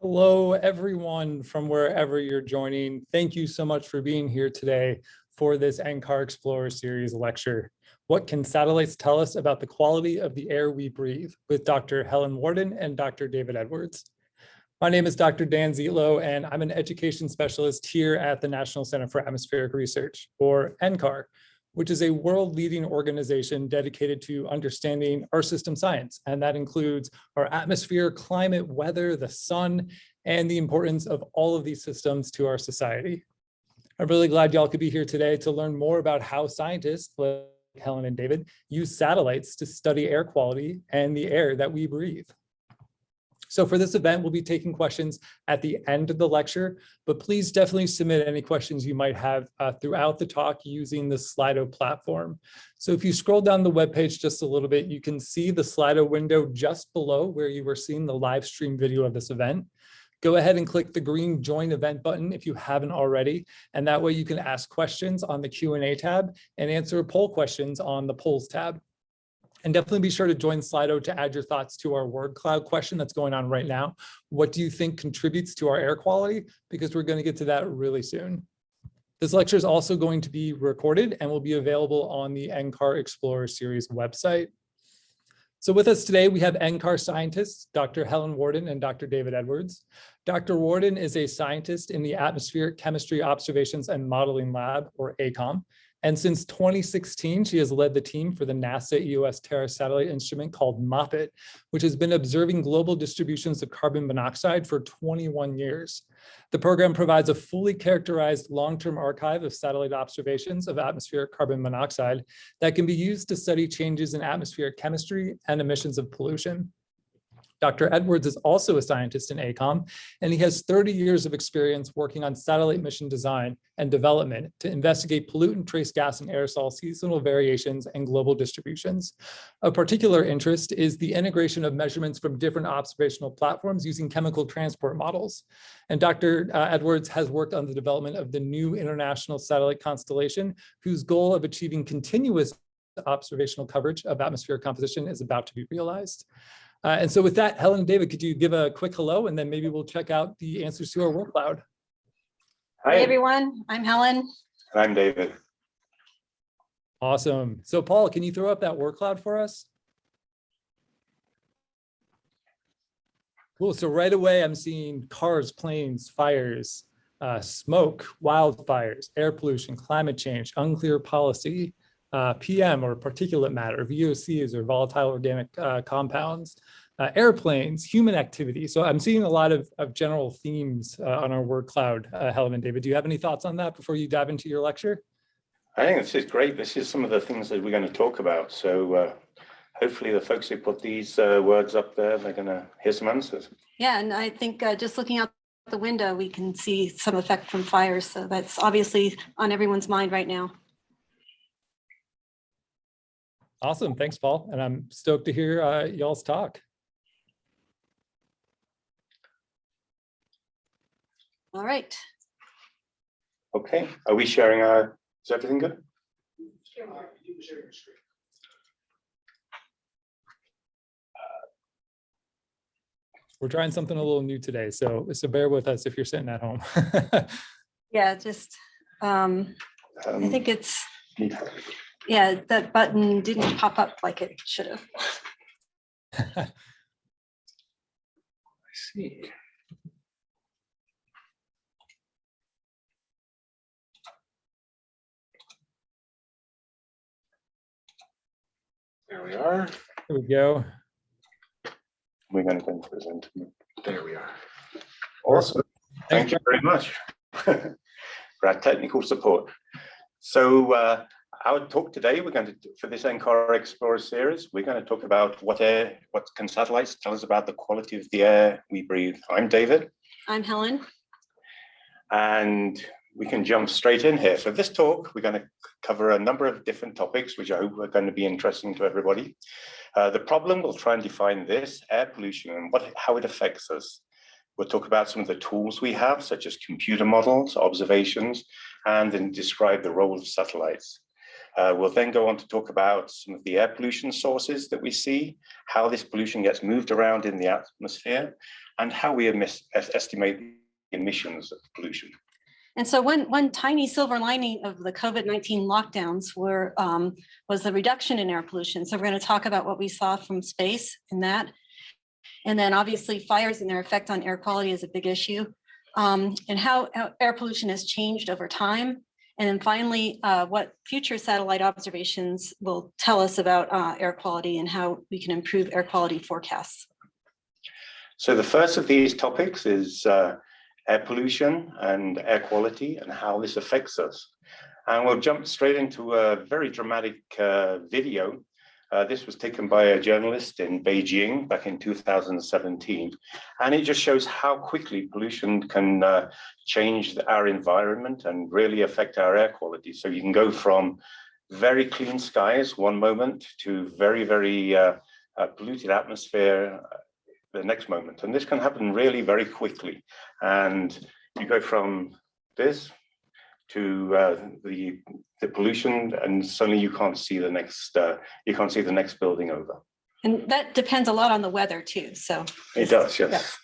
Hello, everyone from wherever you're joining. Thank you so much for being here today for this NCAR Explorer Series lecture. What can satellites tell us about the quality of the air we breathe with Dr. Helen Worden and Dr. David Edwards. My name is Dr. Dan Zietlow, and I'm an education specialist here at the National Center for Atmospheric Research, or NCAR, which is a world-leading organization dedicated to understanding our system science. And that includes our atmosphere, climate, weather, the sun, and the importance of all of these systems to our society. I'm really glad y'all could be here today to learn more about how scientists like Helen and David use satellites to study air quality and the air that we breathe. So for this event, we'll be taking questions at the end of the lecture, but please definitely submit any questions you might have uh, throughout the talk using the Slido platform. So if you scroll down the webpage just a little bit, you can see the Slido window just below where you were seeing the live stream video of this event. Go ahead and click the green join event button if you haven't already. And that way you can ask questions on the Q&A tab and answer poll questions on the polls tab. And definitely be sure to join Slido to add your thoughts to our word cloud question that's going on right now. What do you think contributes to our air quality? Because we're going to get to that really soon. This lecture is also going to be recorded and will be available on the NCAR Explorer Series website. So with us today, we have NCAR scientists, Dr. Helen Worden and Dr. David Edwards. Dr. Worden is a scientist in the Atmospheric Chemistry Observations and Modeling Lab, or ACOM, and since 2016, she has led the team for the NASA EOS Terra satellite instrument called MOPITT, which has been observing global distributions of carbon monoxide for 21 years. The program provides a fully characterized long-term archive of satellite observations of atmospheric carbon monoxide that can be used to study changes in atmospheric chemistry and emissions of pollution. Dr. Edwards is also a scientist in ACOM, and he has 30 years of experience working on satellite mission design and development to investigate pollutant trace gas and aerosol seasonal variations and global distributions. Of particular interest is the integration of measurements from different observational platforms using chemical transport models. And Dr. Uh, Edwards has worked on the development of the new international satellite constellation, whose goal of achieving continuous observational coverage of atmospheric composition is about to be realized. Uh, and so with that, Helen and David, could you give a quick hello and then maybe we'll check out the answers to our word cloud. Hi, Hey, everyone. I'm Helen. I'm David. Awesome. So Paul, can you throw up that word cloud for us? Cool. So right away, I'm seeing cars, planes, fires, uh, smoke, wildfires, air pollution, climate change, unclear policy, uh, PM or particulate matter, VOCs or volatile organic uh, compounds, uh, airplanes, human activity. So I'm seeing a lot of, of general themes uh, on our word cloud. Uh, Helen and David, do you have any thoughts on that before you dive into your lecture? I think this is great. This is some of the things that we're going to talk about. So uh, hopefully the folks who put these uh, words up there, they're going to hear some answers. Yeah, and I think uh, just looking out the window, we can see some effect from fires. So that's obviously on everyone's mind right now. Awesome. Thanks, Paul. And I'm stoked to hear uh, y'all's talk. All right. Okay, are we sharing our, is everything good? We're trying something a little new today, so so bear with us if you're sitting at home. Yeah, just, um, I Um, think it's, need help. Yeah, that button didn't pop up like it should have. I see. There we are. Here we go. We're going to go and present. There we are. Awesome. Thank you very much for our technical support. So uh, our talk today, we're going to, for this NCAR Explorer series, we're going to talk about what air, what can satellites tell us about the quality of the air we breathe. I'm David, I'm Helen. and we can jump straight in here. So this talk, we're going to cover a number of different topics, which I hope are going to be interesting to everybody. Uh, the problem, we'll try and define this, air pollution, and what, how it affects us. We'll talk about some of the tools we have, such as computer models, observations, and then describe the role of satellites. Uh, we'll then go on to talk about some of the air pollution sources that we see, how this pollution gets moved around in the atmosphere, and how we estimate emissions of pollution. And so one, one tiny silver lining of the COVID-19 lockdowns were, um, was the reduction in air pollution. So we're going to talk about what we saw from space in that. And then obviously fires and their effect on air quality is a big issue. Um, and how air pollution has changed over time. And then finally, uh, what future satellite observations will tell us about uh, air quality and how we can improve air quality forecasts. So the first of these topics is uh, air pollution and air quality and how this affects us. And we'll jump straight into a very dramatic uh, video. Uh, this was taken by a journalist in Beijing back in 2017. And it just shows how quickly pollution can uh, change our environment and really affect our air quality. So you can go from very clean skies one moment to very, very uh, uh, polluted atmosphere uh, the next moment. And this can happen really very quickly. And you go from this to uh, the the pollution, and suddenly you can't see the next uh, you can't see the next building over. And that depends a lot on the weather too, so. It does, yes.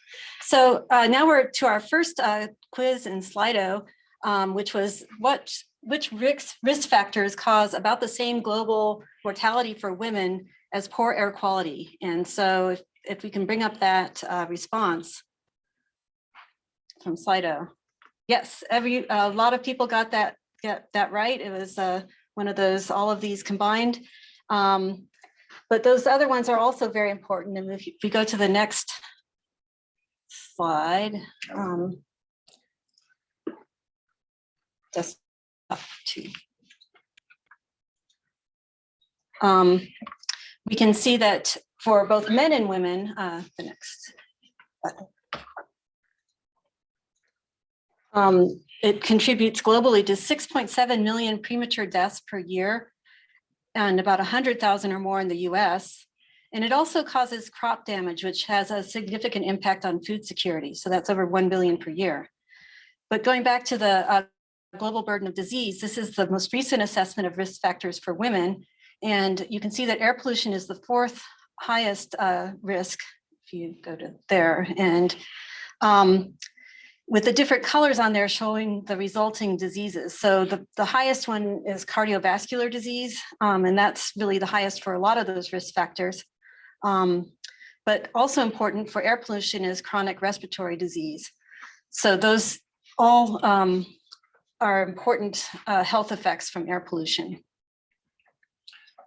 So uh, now we're to our first uh, quiz in Slido, um, which was what, which risk, risk factors cause about the same global mortality for women as poor air quality. And so if, if we can bring up that uh, response from Slido. Yes, every, a lot of people got that, get that right. It was uh, one of those, all of these combined. Um, But those other ones are also very important. And if you- if we go to the next slide. um, Just up to. Um, We can see that for both men and women, uh, the next. button. Um, It contributes globally to 6.7 million premature deaths per year and about 100,000 or more in the US. And it also causes crop damage, which has a significant impact on food security. So that's over 1 billion per year. But going back to the uh, global burden of disease, this is the most recent assessment of risk factors for women. And you can see that air pollution is the fourth highest uh, risk, if you go to there. And um, with the different colors on there showing the resulting diseases. So the, the highest one is cardiovascular disease, um, and that's really the highest for a lot of those risk factors. Um, but also important for air pollution is chronic respiratory disease. So those all um, are important uh, health effects from air pollution.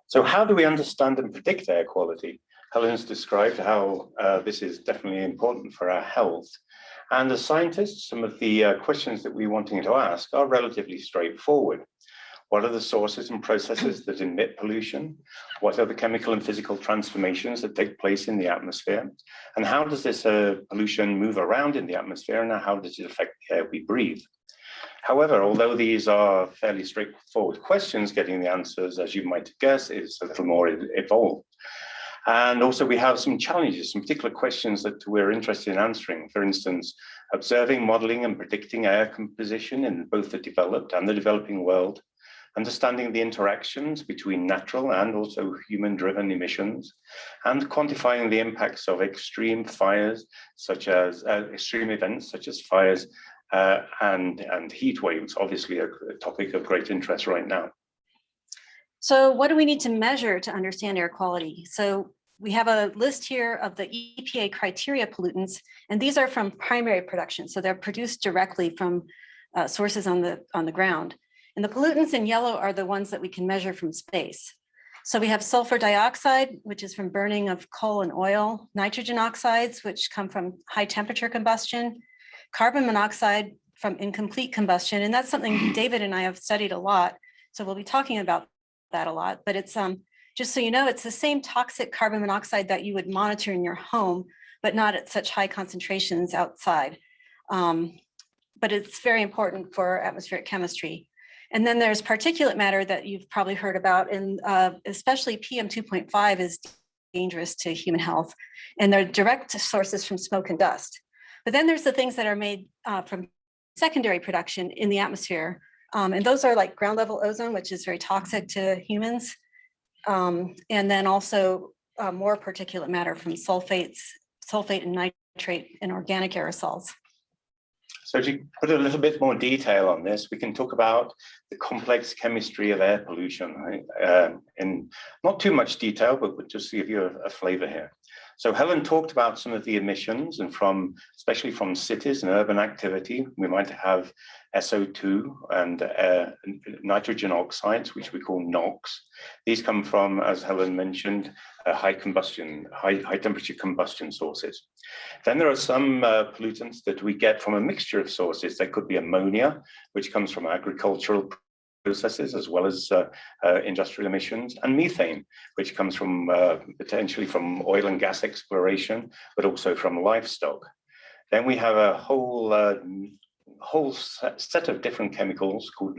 So how do we understand and predict air quality? Helen's described how uh, this is definitely important for our health. And as scientists, some of the uh, questions that we're wanting to ask are relatively straightforward. What are the sources and processes that emit pollution? What are the chemical and physical transformations that take place in the atmosphere? And how does this uh, pollution move around in the atmosphere and how does it affect the air we breathe? However, although these are fairly straightforward questions, getting the answers, as you might guess, is a little more evolved. And also we have some challenges, some particular questions that we're interested in answering. For instance, observing, modeling and predicting air composition in both the developed and the developing world, understanding the interactions between natural and also human-driven emissions, and quantifying the impacts of extreme fires, such as uh, extreme events such as fires uh, and, and heat waves, obviously a, a topic of great interest right now. So what do we need to measure to understand air quality? So we have a list here of the EPA criteria pollutants, and these are from primary production. So they're produced directly from uh, sources on the, on the ground. And the pollutants in yellow are the ones that we can measure from space. So we have sulfur dioxide, which is from burning of coal and oil, nitrogen oxides, which come from high temperature combustion, carbon monoxide from incomplete combustion. And that's something David and I have studied a lot. So we'll be talking about that a lot, but it's um just so you know, it's the same toxic carbon monoxide that you would monitor in your home, but not at such high concentrations outside. Um, but it's very important for atmospheric chemistry. And then there's particulate matter that you've probably heard about, and uh, especially PM 2.5 is dangerous to human health, and they're direct sources from smoke and dust. But then there's the things that are made uh, from secondary production in the atmosphere, um, and those are like ground level ozone, which is very toxic to humans. Um, and then also uh, more particulate matter from sulfates, sulfate and nitrate in organic aerosols. So to put a little bit more detail on this, we can talk about the complex chemistry of air pollution right? um, in not too much detail, but just to give you a, a flavor here. So Helen talked about some of the emissions and from, especially from cities and urban activity, we might have SO2 and uh, nitrogen oxides, which we call NOx. These come from, as Helen mentioned, uh, high combustion, high, high temperature combustion sources. Then there are some uh, pollutants that we get from a mixture of sources. They could be ammonia, which comes from agricultural processes as well as uh, uh, industrial emissions and methane, which comes from uh, potentially from oil and gas exploration, but also from livestock. Then we have a whole uh, whole set of different chemicals called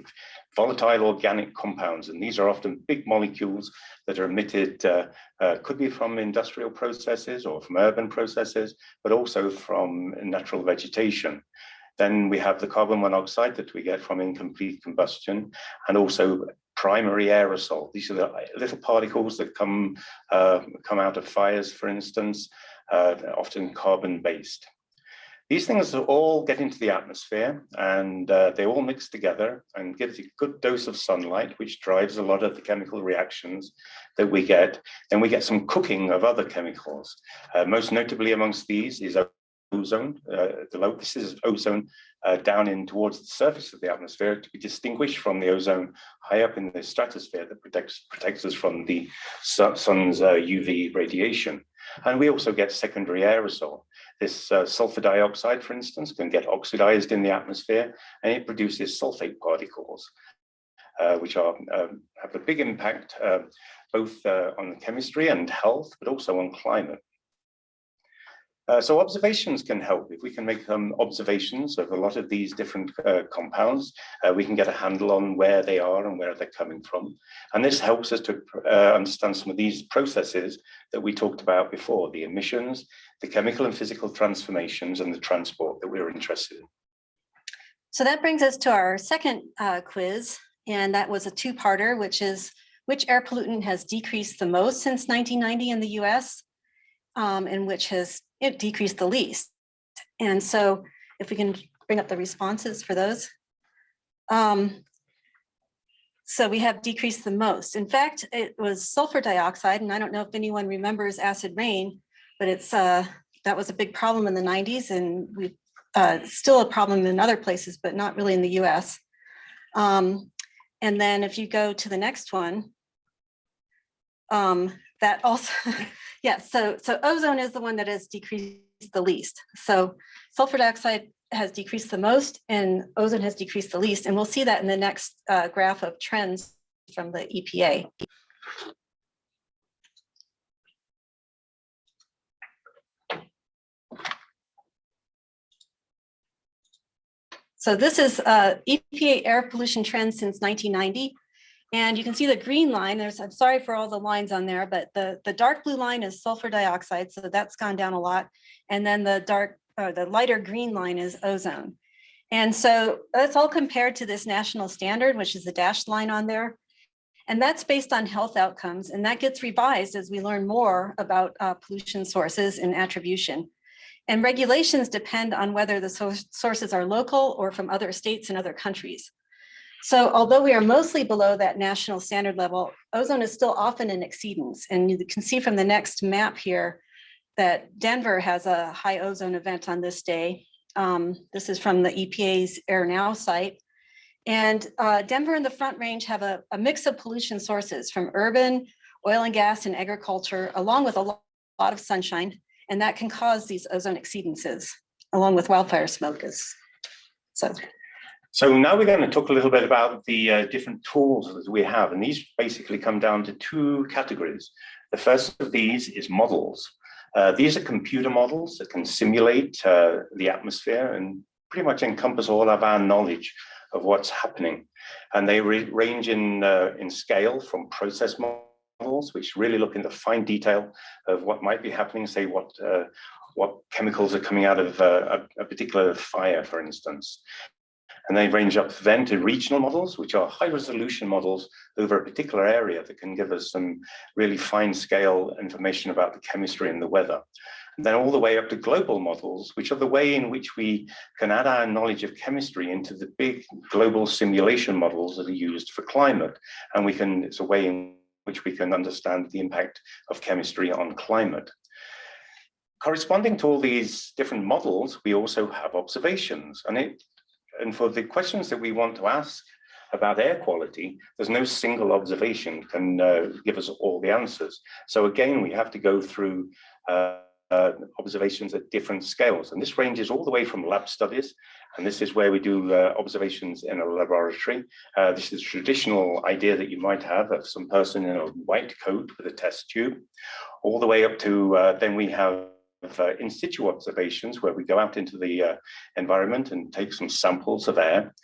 volatile organic compounds. And these are often big molecules that are emitted, uh, uh, could be from industrial processes or from urban processes, but also from natural vegetation. Then we have the carbon monoxide that we get from incomplete combustion and also primary aerosol. These are the little particles that come, uh, come out of fires, for instance, uh, often carbon based. These things all get into the atmosphere and uh, they all mix together and gives a good dose of sunlight, which drives a lot of the chemical reactions that we get. Then we get some cooking of other chemicals. Uh, most notably amongst these is ozone. Uh, the this is ozone uh, down in towards the surface of the atmosphere to be distinguished from the ozone high up in the stratosphere that protects protects us from the sun's uh, UV radiation. And we also get secondary aerosol. This uh, sulfur dioxide, for instance, can get oxidized in the atmosphere and it produces sulfate particles, uh, which are um, have a big impact uh, both on the chemistry and health, but also on climate. Uh, so observations can help. If we can make um, observations of a lot of these different uh, compounds, uh, we can get a handle on where they are and where they're coming from. And this helps us to uh, understand some of these processes that we talked about before, the emissions, the chemical and physical transformations, and the transport that we're interested in. So that brings us to our second uh, quiz, and that was a two-parter, which is which air pollutant has decreased the most since 1990 in the US, um, and which has it decreased the least. And so if we can bring up the responses for those. Um, so we have decreased the most. In fact, it was sulfur dioxide, and I don't know if anyone remembers acid rain, but it's uh, that was a big problem in the 90s, and we uh, still a problem in other places, but not really in the US. Um, and then if you go to the next one, um, that also, yeah, so, so ozone is the one that has decreased the least. So sulfur dioxide has decreased the most and ozone has decreased the least. And we'll see that in the next uh, graph of trends from the EPA. So this is uh, EPA air pollution trends since 1990. And you can see the green line, there's, I'm sorry for all the lines on there, but the, the dark blue line is sulfur dioxide, so that's gone down a lot. And then the dark, or the lighter green line is ozone. And so that's all compared to this national standard, which is the dashed line on there. And that's based on health outcomes, and that gets revised as we learn more about uh, pollution sources and attribution. And regulations depend on whether the sources are local or from other states and other countries. So although we are mostly below that national standard level, ozone is still often in exceedance. And you can see from the next map here that Denver has a high ozone event on this day. Um, this is from the EPA's Air Now site. And uh, Denver and the Front Range have a, a, mix of pollution sources from urban, oil and gas and agriculture, along with a lot, of sunshine. And that can cause these ozone exceedances, along with wildfire smoke. Is, so so now we're going to talk a little bit about the uh, different tools that we have, and these basically come down to two categories. The first of these is models. Uh, these are computer models that can simulate uh, the atmosphere and pretty much encompass all of our knowledge of what's happening. And they range in, uh, in scale from process models, which really look into fine detail of what might be happening, say what, uh, what chemicals are coming out of uh, a, a particular fire, for instance. And they range up then to regional models, which are high resolution models over a particular area that can give us some really fine scale information about the chemistry and the weather. and then all the way up to global models, which are the way in which we can add our knowledge of chemistry into the big global simulation models that are used for climate. And we can, it's a way in which we can understand the impact of chemistry on climate. Corresponding to all these different models, we also have observations. And, it, and for the questions that we want to ask about air quality, there's no single observation can uh, give us all the answers. So again, we have to go through uh, uh, observations at different scales. And this ranges all the way from lab studies, and this is where we do uh, observations in a laboratory. Uh, this is a traditional idea that you might have of some person in a white coat with a test tube, all the way up to uh, then we have uh, in situ observations where we go out into the uh, environment and take some samples of air.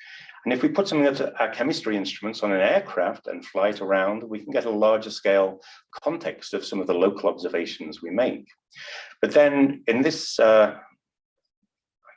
And if we put some of our chemistry instruments on an aircraft and fly it around, we can get a larger scale context of some of the local observations we make. But then in this, uh,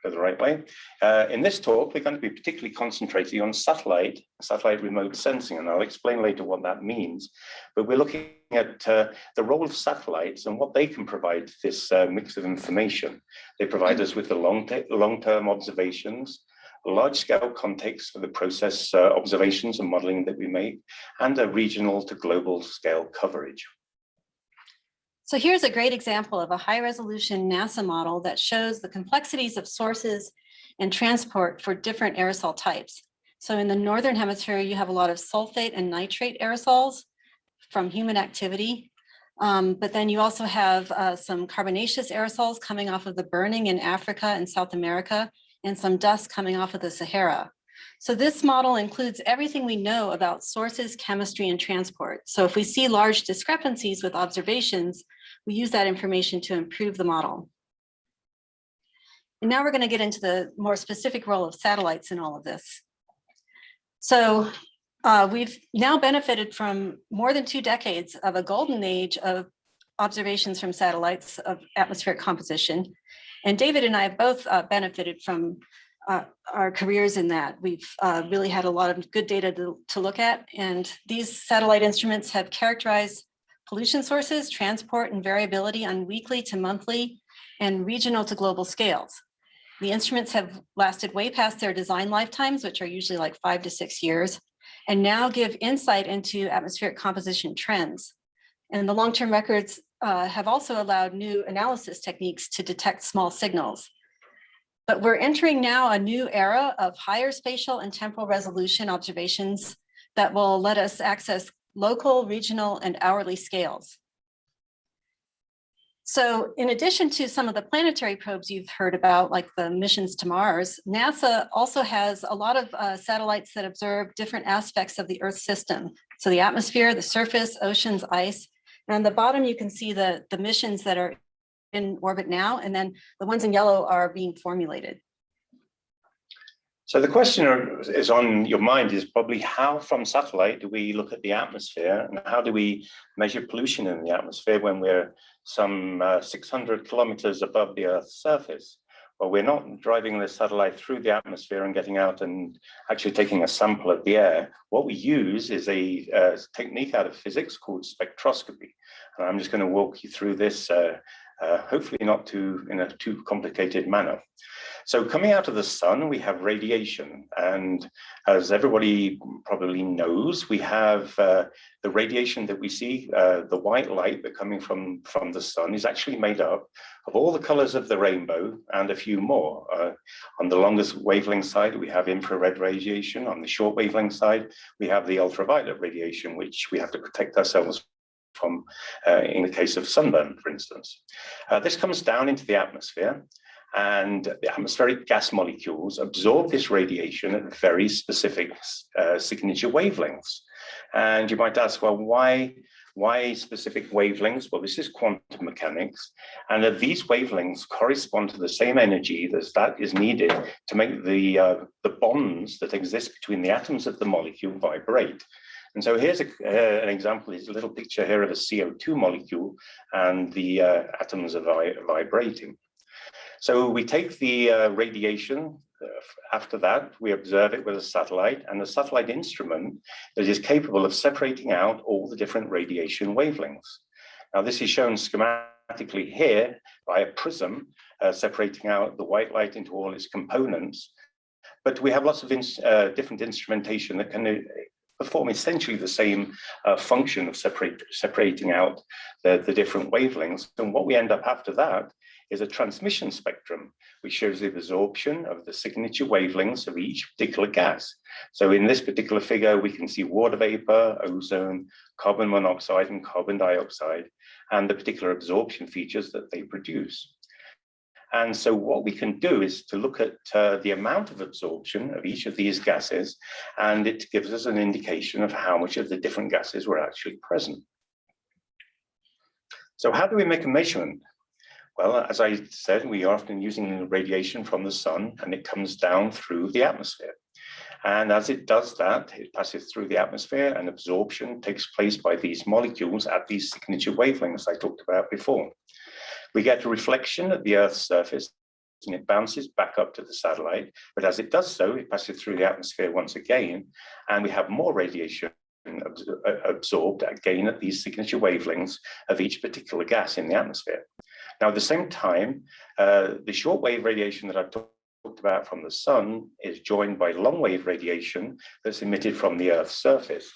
the right way, uh, in this talk, we're going to be particularly concentrating on satellite, satellite remote sensing, and I'll explain later what that means. But we're looking at uh, the role of satellites and what they can provide this uh, mix of information. They provide us with the long-term long observations, large-scale context for the process uh, observations and modeling that we make, and a regional to global scale coverage. So here's a great example of a high resolution NASA model that shows the complexities of sources and transport for different aerosol types. So in the Northern hemisphere, you have a lot of sulfate and nitrate aerosols from human activity. Um, but then you also have uh, some carbonaceous aerosols coming off of the burning in Africa and South America, and some dust coming off of the Sahara. So this model includes everything we know about sources, chemistry, and transport. So if we see large discrepancies with observations, we use that information to improve the model. And now we're going to get into the more specific role of satellites in all of this. So uh, we've now benefited from more than two decades of a golden age of observations from satellites of atmospheric composition. And David and I have both uh, benefited from uh, our careers in that. We've uh, really had a lot of good data to, to look at. And these satellite instruments have characterized pollution sources, transport, and variability on weekly to monthly and regional to global scales. The instruments have lasted way past their design lifetimes, which are usually like five to six years, and now give insight into atmospheric composition trends. And the long-term records uh, have also allowed new analysis techniques to detect small signals. But we're entering now a new era of higher spatial and temporal resolution observations that will let us access local, regional, and hourly scales. So in addition to some of the planetary probes you've heard about, like the missions to Mars, NASA also has a lot of uh, satellites that observe different aspects of the Earth system. So the atmosphere, the surface, oceans, ice, and on the bottom, you can see the, the missions that are in orbit now, and then the ones in yellow are being formulated. So the question is on your mind is probably how from satellite do we look at the atmosphere and how do we measure pollution in the atmosphere when we're some uh, 600 kilometers above the Earth's surface? Well, we're not driving the satellite through the atmosphere and getting out and actually taking a sample of the air. What we use is a, a technique out of physics called spectroscopy. And I'm just going to walk you through this, uh, uh, hopefully not too in a too complicated manner. So coming out of the sun, we have radiation. And as everybody probably knows, we have uh, the radiation that we see, uh, the white light that coming from, from the sun is actually made up of all the colors of the rainbow and a few more. Uh, on the longest wavelength side, we have infrared radiation. On the short wavelength side, we have the ultraviolet radiation, which we have to protect ourselves from uh, in the case of sunburn, for instance. Uh, this comes down into the atmosphere and the atmospheric gas molecules absorb this radiation at very specific uh, signature wavelengths. And you might ask, well, why, why specific wavelengths? Well, this is quantum mechanics, and that these wavelengths correspond to the same energy that that is needed to make the, uh, the bonds that exist between the atoms of the molecule vibrate. And so here's a, uh, an example, is a little picture here of a CO2 molecule and the uh, atoms are vi vibrating. So we take the uh, radiation, uh, after that, we observe it with a satellite and a satellite instrument that is capable of separating out all the different radiation wavelengths. Now this is shown schematically here by a prism, uh, separating out the white light into all its components. But we have lots of uh, different instrumentation that can uh, perform essentially the same uh, function of separate, separating out the, the different wavelengths. And what we end up after that is a transmission spectrum, which shows the absorption of the signature wavelengths of each particular gas. So in this particular figure, we can see water vapor, ozone, carbon monoxide, and carbon dioxide, and the particular absorption features that they produce. And so what we can do is to look at uh, the amount of absorption of each of these gases, and it gives us an indication of how much of the different gases were actually present. So how do we make a measurement? Well, as I said, we are often using radiation from the sun and it comes down through the atmosphere. And as it does that, it passes through the atmosphere and absorption takes place by these molecules at these signature wavelengths I talked about before. We get a reflection at the Earth's surface and it bounces back up to the satellite. But as it does so, it passes through the atmosphere once again, and we have more radiation absorbed again at these signature wavelengths of each particular gas in the atmosphere. Now, at the same time, uh, the shortwave radiation that I've talked about from the sun is joined by long wave radiation that's emitted from the Earth's surface.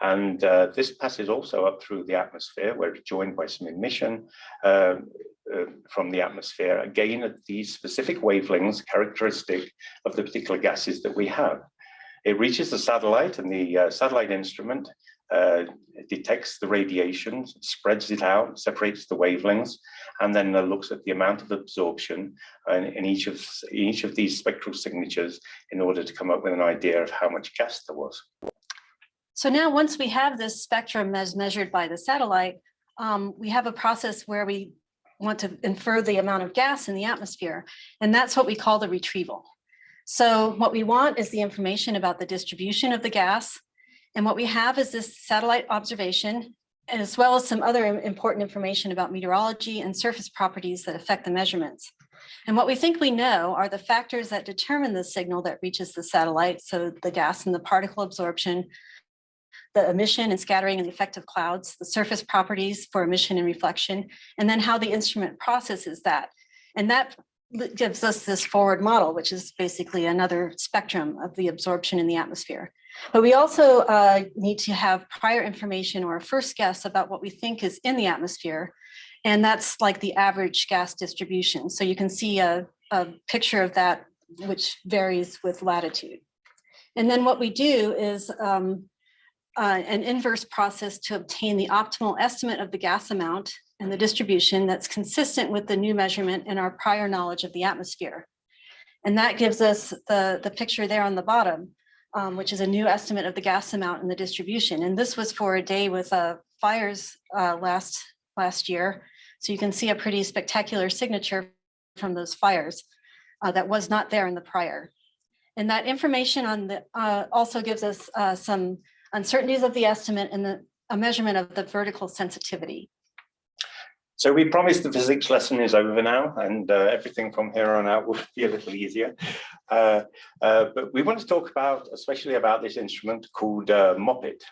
And uh, this passes also up through the atmosphere where it's joined by some emission uh, uh, from the atmosphere, again at these specific wavelengths characteristic of the particular gases that we have. It reaches the satellite and the uh, satellite instrument uh, detects the radiation, spreads it out, separates the wavelengths, and then uh, looks at the amount of absorption in, in, each of in each of these spectral signatures in order to come up with an idea of how much gas there was. So now once we have this spectrum as measured by the satellite, um, we have a process where we want to infer the amount of gas in the atmosphere, and that's what we call the retrieval. So what we want is the information about the distribution of the gas, and what we have is this satellite observation, as well as some other important information about meteorology and surface properties that affect the measurements. And what we think we know are the factors that determine the signal that reaches the satellite. So the gas and the particle absorption, the emission and scattering and the effect of clouds, the surface properties for emission and reflection, and then how the instrument processes that. And that gives us this forward model, which is basically another spectrum of the absorption in the atmosphere. But we also uh, need to have prior information or a first guess about what we think is in the atmosphere. And that's like the average gas distribution. So you can see a, a picture of that, which varies with latitude. And then what we do is um, uh, an inverse process to obtain the optimal estimate of the gas amount and the distribution that's consistent with the new measurement and our prior knowledge of the atmosphere. And that gives us the, the picture there on the bottom um, which is a new estimate of the gas amount and the distribution. And this was for a day with uh, fires uh, last, last year. So you can see a pretty spectacular signature from those fires uh, that was not there in the prior. And that information on the uh, also gives us uh, some uncertainties of the estimate and the, a measurement of the vertical sensitivity. So we promised the physics lesson is over now and uh, everything from here on out will be a little easier. Uh, uh, but we want to talk about, especially about this instrument called uh, MOPITT.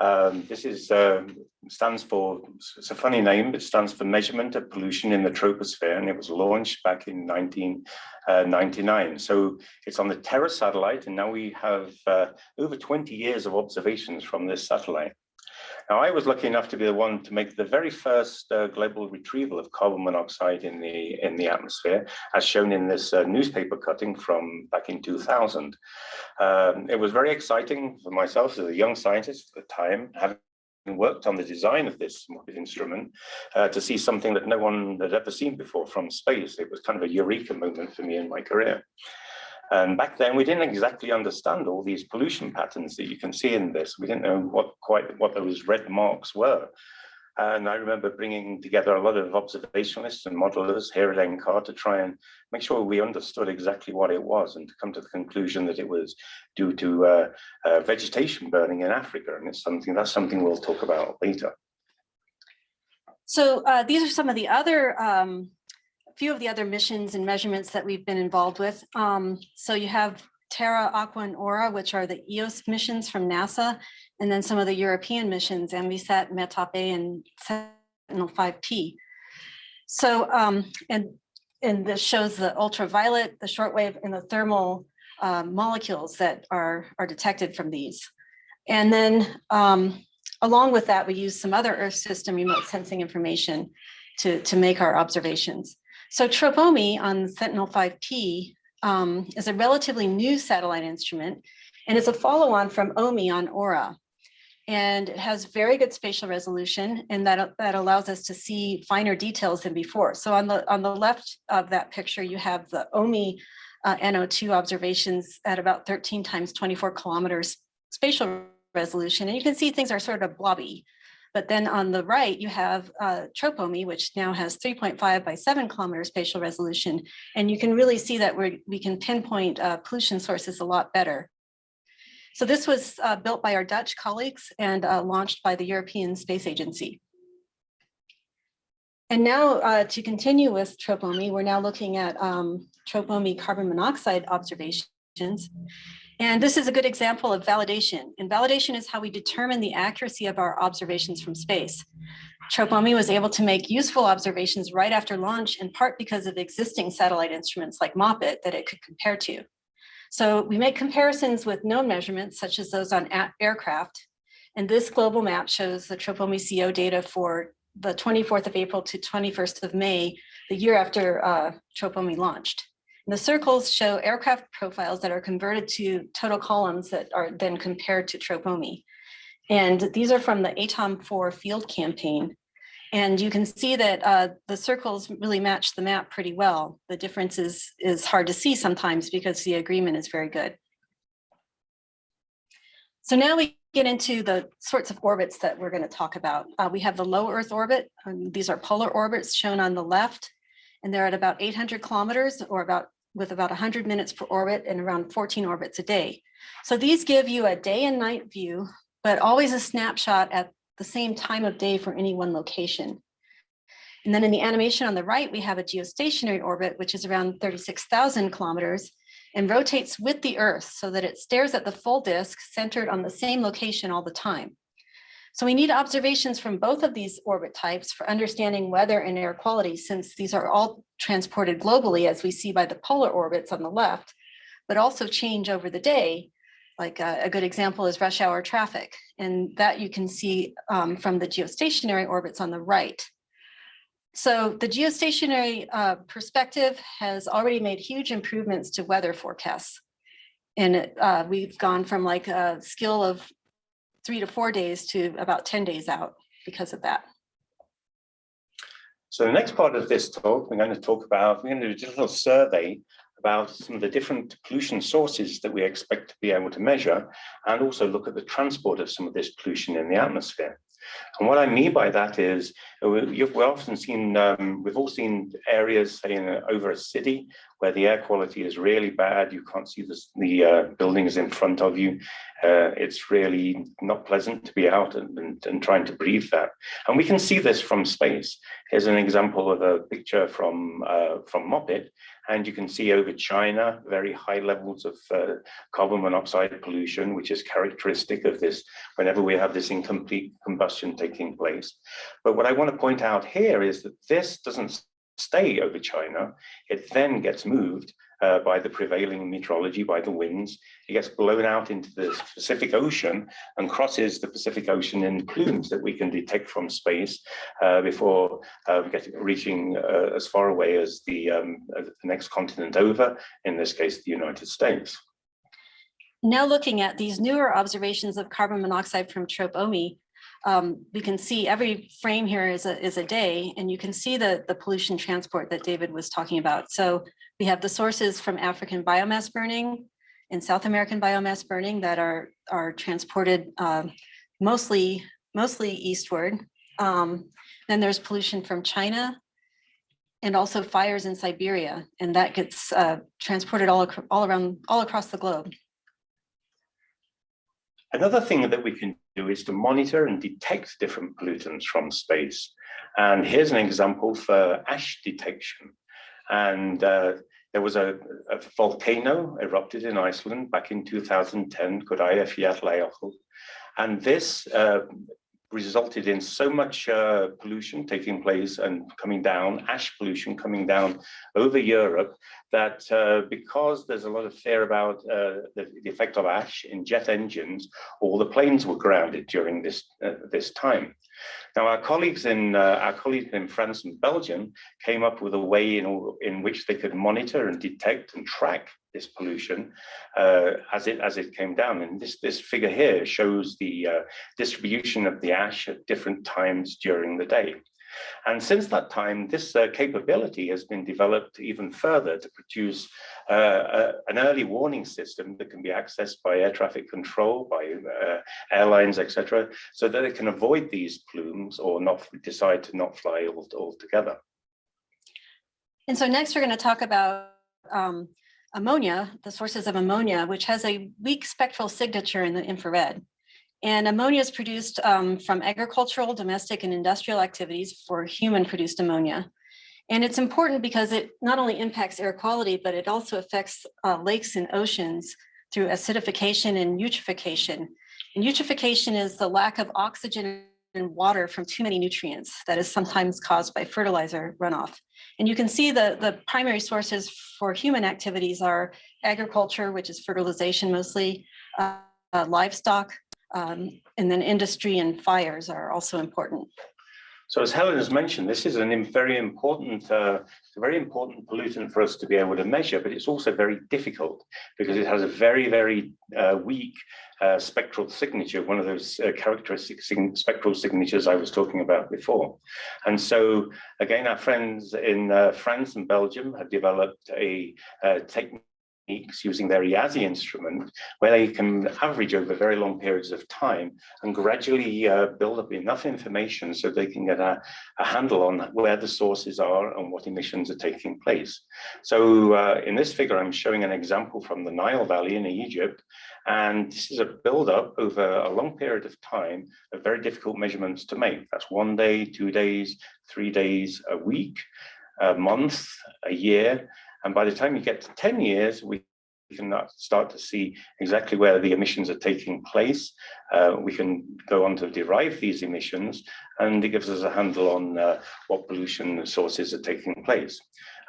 Um, this is um, stands for, it's a funny name, it stands for Measurement of Pollution in the Troposphere and it was launched back in 1999. Uh, so it's on the Terra satellite and now we have uh, over 20 years of observations from this satellite. Now, I was lucky enough to be the one to make the very first uh, global retrieval of carbon monoxide in the in the atmosphere, as shown in this uh, newspaper cutting from back in 2000. Um, it was very exciting for myself as a young scientist at the time, having worked on the design of this instrument uh, to see something that no one had ever seen before from space. It was kind of a eureka moment for me in my career. And back then, we didn't exactly understand all these pollution patterns that you can see in this. We didn't know what quite what those red marks were. And I remember bringing together a lot of observationalists and modelers here at NCAR to try and make sure we understood exactly what it was and to come to the conclusion that it was due to uh, uh, vegetation burning in Africa. And it's something that's something we'll talk about later. So uh, these are some of the other um, few of the other missions and measurements that we've been involved with. Um, so you have Terra, Aqua, and Aura, which are the EOS missions from NASA, and then some of the European missions, ENVISAT, METOP-A, and Sentinel-5P. So, um, and, and this shows the ultraviolet, the shortwave and the thermal um, molecules that are, are detected from these. And then um, along with that, we use some other Earth system remote sensing information to, to make our observations. So TROPOMI on Sentinel-5P um, is a relatively new satellite instrument and it's a follow-on from OMI on AURA. And it has very good spatial resolution and that, that allows us to see finer details than before. So on the, on the left of that picture, you have the OMI uh, NO2 observations at about 13 times 24 kilometers spatial resolution. And you can see things are sort of blobby. But then on the right, you have uh, TROPOMI, which now has 3.5 by 7 kilometer spatial resolution. And you can really see that we we can pinpoint uh, pollution sources a lot better. So this was uh, built by our Dutch colleagues and uh, launched by the European Space Agency. And now uh, to continue with TROPOMI, we're now looking at um, TROPOMI carbon monoxide observations. And this is a good example of validation. And validation is how we determine the accuracy of our observations from space. TROPOMI was able to make useful observations right after launch, in part because of existing satellite instruments like MOPITT that it could compare to. So we make comparisons with known measurements, such as those on aircraft. And this global map shows the TROPOMI CO data for the 24th of April to 21st of May, the year after uh, TROPOMI launched. And the circles show aircraft profiles that are converted to total columns that are then compared to TROPOMI. And these are from the ATOM 4 field campaign. And you can see that uh, the circles really match the map pretty well. The difference is, is hard to see sometimes because the agreement is very good. So now we get into the sorts of orbits that we're going to talk about. Uh, we have the low Earth orbit. Um, these are polar orbits shown on the left, and they're at about 800 kilometers or about with about 100 minutes per orbit and around 14 orbits a day. So these give you a day and night view, but always a snapshot at the same time of day for any one location. And then in the animation on the right, we have a geostationary orbit, which is around 36,000 kilometers and rotates with the Earth so that it stares at the full disk centered on the same location all the time. So we need observations from both of these orbit types for understanding weather and air quality, since these are all transported globally, as we see by the polar orbits on the left, but also change over the day. Like a, a good example is rush hour traffic, and that you can see um, from the geostationary orbits on the right. So the geostationary uh, perspective has already made huge improvements to weather forecasts. And uh, we've gone from like a skill of three to four days to about 10 days out because of that. So the next part of this talk, we're going to talk about, we're going to do a little survey about some of the different pollution sources that we expect to be able to measure and also look at the transport of some of this pollution in the atmosphere. And what I mean by that is, uh, we've often seen, um, we've all seen areas, say, in over a city, where the air quality is really bad. You can't see this, the uh, buildings in front of you. Uh, it's really not pleasant to be out and, and, and, trying to breathe that. And we can see this from space. Here's an example of a picture from, uh, from MOPITT, and you can see over China, very high levels of uh, carbon monoxide pollution, which is characteristic of this whenever we have this incomplete combustion taking place. But what I want to point out here is that this doesn't stay over China. It then gets moved uh, by the prevailing meteorology, by the winds. It gets blown out into the Pacific Ocean and crosses the Pacific Ocean in plumes that we can detect from space uh, before uh, getting, reaching uh, as far away as the, um, the next continent over, in this case, the United States. Now looking at these newer observations of carbon monoxide from TROPOMI, um, we can see every frame here is a, is a day, and you can see the, the pollution transport that David was talking about. So we have the sources from African biomass burning and South American biomass burning that are, are transported uh, mostly, mostly eastward. Um, then there's pollution from China and also fires in Siberia, and that gets uh, transported all, all around, all across the globe. Another thing that we can do is to monitor and detect different pollutants from space. And here's an example for ash detection. And uh, there was a, a, volcano erupted in Iceland back in 2010, called Eyjafjallajökull. And this uh, resulted in so much uh, pollution taking place and coming down, ash pollution coming down over Europe, that uh, because there's a lot of fear about uh, the, the, effect of ash in jet engines, all the planes were grounded during this, uh, this time. Now, our colleagues in uh, our colleagues in France and Belgium came up with a way in, in which they could monitor and detect and track this pollution uh, as it as it came down. And this this figure here shows the uh, distribution of the ash at different times during the day. And since that time, this uh, capability has been developed even further to produce uh, uh, an early warning system that can be accessed by air traffic control, by uh, airlines, etc., so that they can avoid these plumes or not decide to not fly altogether. And so next we're going to talk about um, ammonia, the sources of ammonia, which has a weak spectral signature in the infrared. And ammonia is produced um, from agricultural, domestic, and industrial activities for human-produced ammonia. And it's important because it not only impacts air quality, but it also affects uh, lakes and oceans through acidification and eutrophication. And eutrophication is the lack of oxygen and water from too many nutrients that is sometimes caused by fertilizer runoff. And you can see the, the primary sources for human activities are agriculture, which is fertilization mostly, uh, uh, livestock, um, and then industry and fires are also important. So as Helen has mentioned, this is a very important, uh, very important pollutant for us to be able to measure, but it's also very difficult because it has a very, very uh, weak uh, spectral signature, one of those uh, characteristic spectral signatures I was talking about before. And so again, our friends in uh, France and Belgium have developed a uh, technique using their IASI instrument, where they can average over very long periods of time and gradually uh, build up enough information so they can get a, a, handle on where the sources are and what emissions are taking place. So uh, in this figure, I'm showing an example from the Nile Valley in Egypt, and this is a build-up over a long period of time of very difficult measurements to make. That's one day, two days, three days, a week, a month, a year, and by the time you get to 10 years, we can start to see exactly where the emissions are taking place. Uh, we can go on to derive these emissions, and it gives us a handle on uh, what pollution sources are taking place.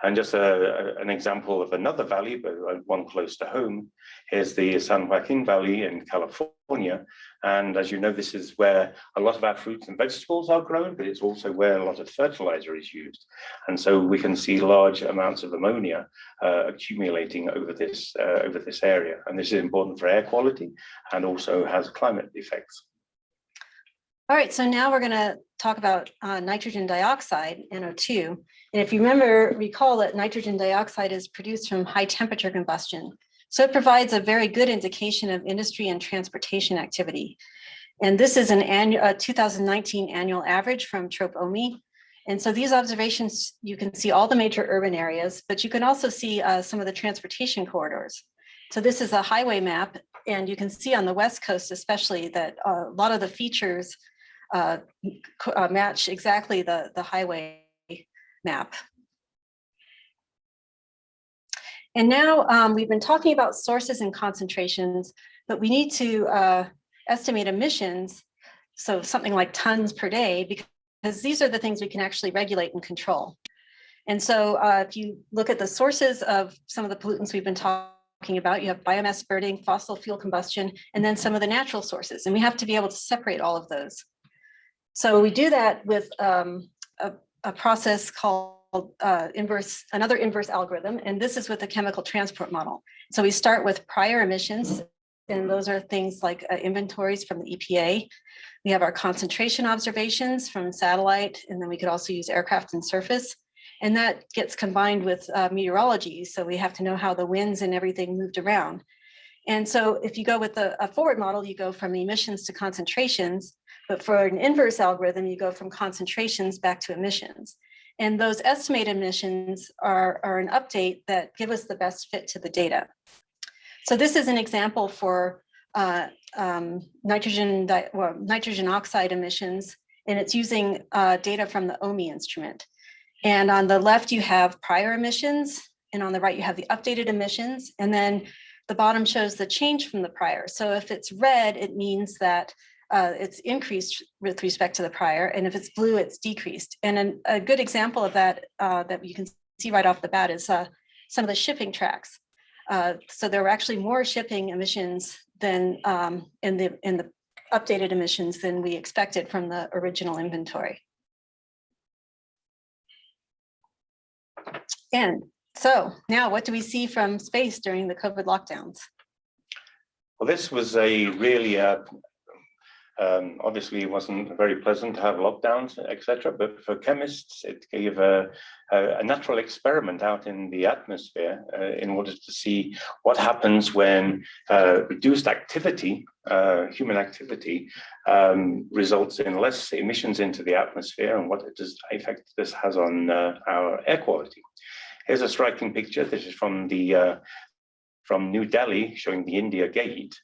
And just a, an example of another valley, but one close to home, is the San Joaquin Valley in California. And as you know, this is where a lot of our fruits and vegetables are grown, but it's also where a lot of fertilizer is used. And so we can see large amounts of ammonia uh, accumulating over this, uh, over this area. And this is important for air quality and also has climate effects. All right, so now we're going to talk about uh, nitrogen dioxide, NO2. And if you remember, recall that nitrogen dioxide is produced from high temperature combustion. So it provides a very good indication of industry and transportation activity. And this is an annual, uh, 2019 annual average from TROPOMI. And so these observations, you can see all the major urban areas, but you can also see uh, some of the transportation corridors. So this is a highway map, and you can see on the West Coast especially that uh, a lot of the features uh, uh, match exactly the, the highway map. And now um, we've been talking about sources and concentrations, but we need to uh, estimate emissions, so something like tons per day, because these are the things we can actually regulate and control. And so uh, if you look at the sources of some of the pollutants we've been talking about, you have biomass burning, fossil fuel combustion, and then some of the natural sources. And we have to be able to separate all of those. So we do that with um, a, a, process called uh, inverse, another inverse algorithm, and this is with a chemical transport model. So we start with prior emissions, and those are things like uh, inventories from the EPA. We have our concentration observations from satellite, and then we could also use aircraft and surface. And that gets combined with uh, meteorology. So we have to know how the winds and everything moved around. And so if you go with a, a forward model, you go from the emissions to concentrations. But for an inverse algorithm, you go from concentrations back to emissions. And those estimated emissions are, are an update that give us the best fit to the data. So this is an example for uh, um, nitrogen, well, nitrogen oxide emissions, and it's using uh, data from the OMI instrument. And on the left, you have prior emissions, and on the right, you have the updated emissions, and then the bottom shows the change from the prior. So if it's red, it means that uh, it's increased with respect to the prior, and if it's blue, it's decreased. And an- a good example of that uh, that you can see right off the bat is uh, some of the shipping tracks. Uh, So there were actually more shipping emissions than um, in the in the updated emissions than we expected from the original inventory. And so now what do we see from space during the COVID lockdowns? Well, this was a really, uh, um, obviously it wasn't very pleasant to have lockdowns, etc. But for chemists, it gave a, a, a natural experiment out in the atmosphere uh, in order to see what happens when uh, reduced activity, uh, human activity, um, results in less emissions into the atmosphere and what does, effect this has on uh, our air quality. Here's a striking picture. This is from the uh, from New Delhi, showing the India Gate.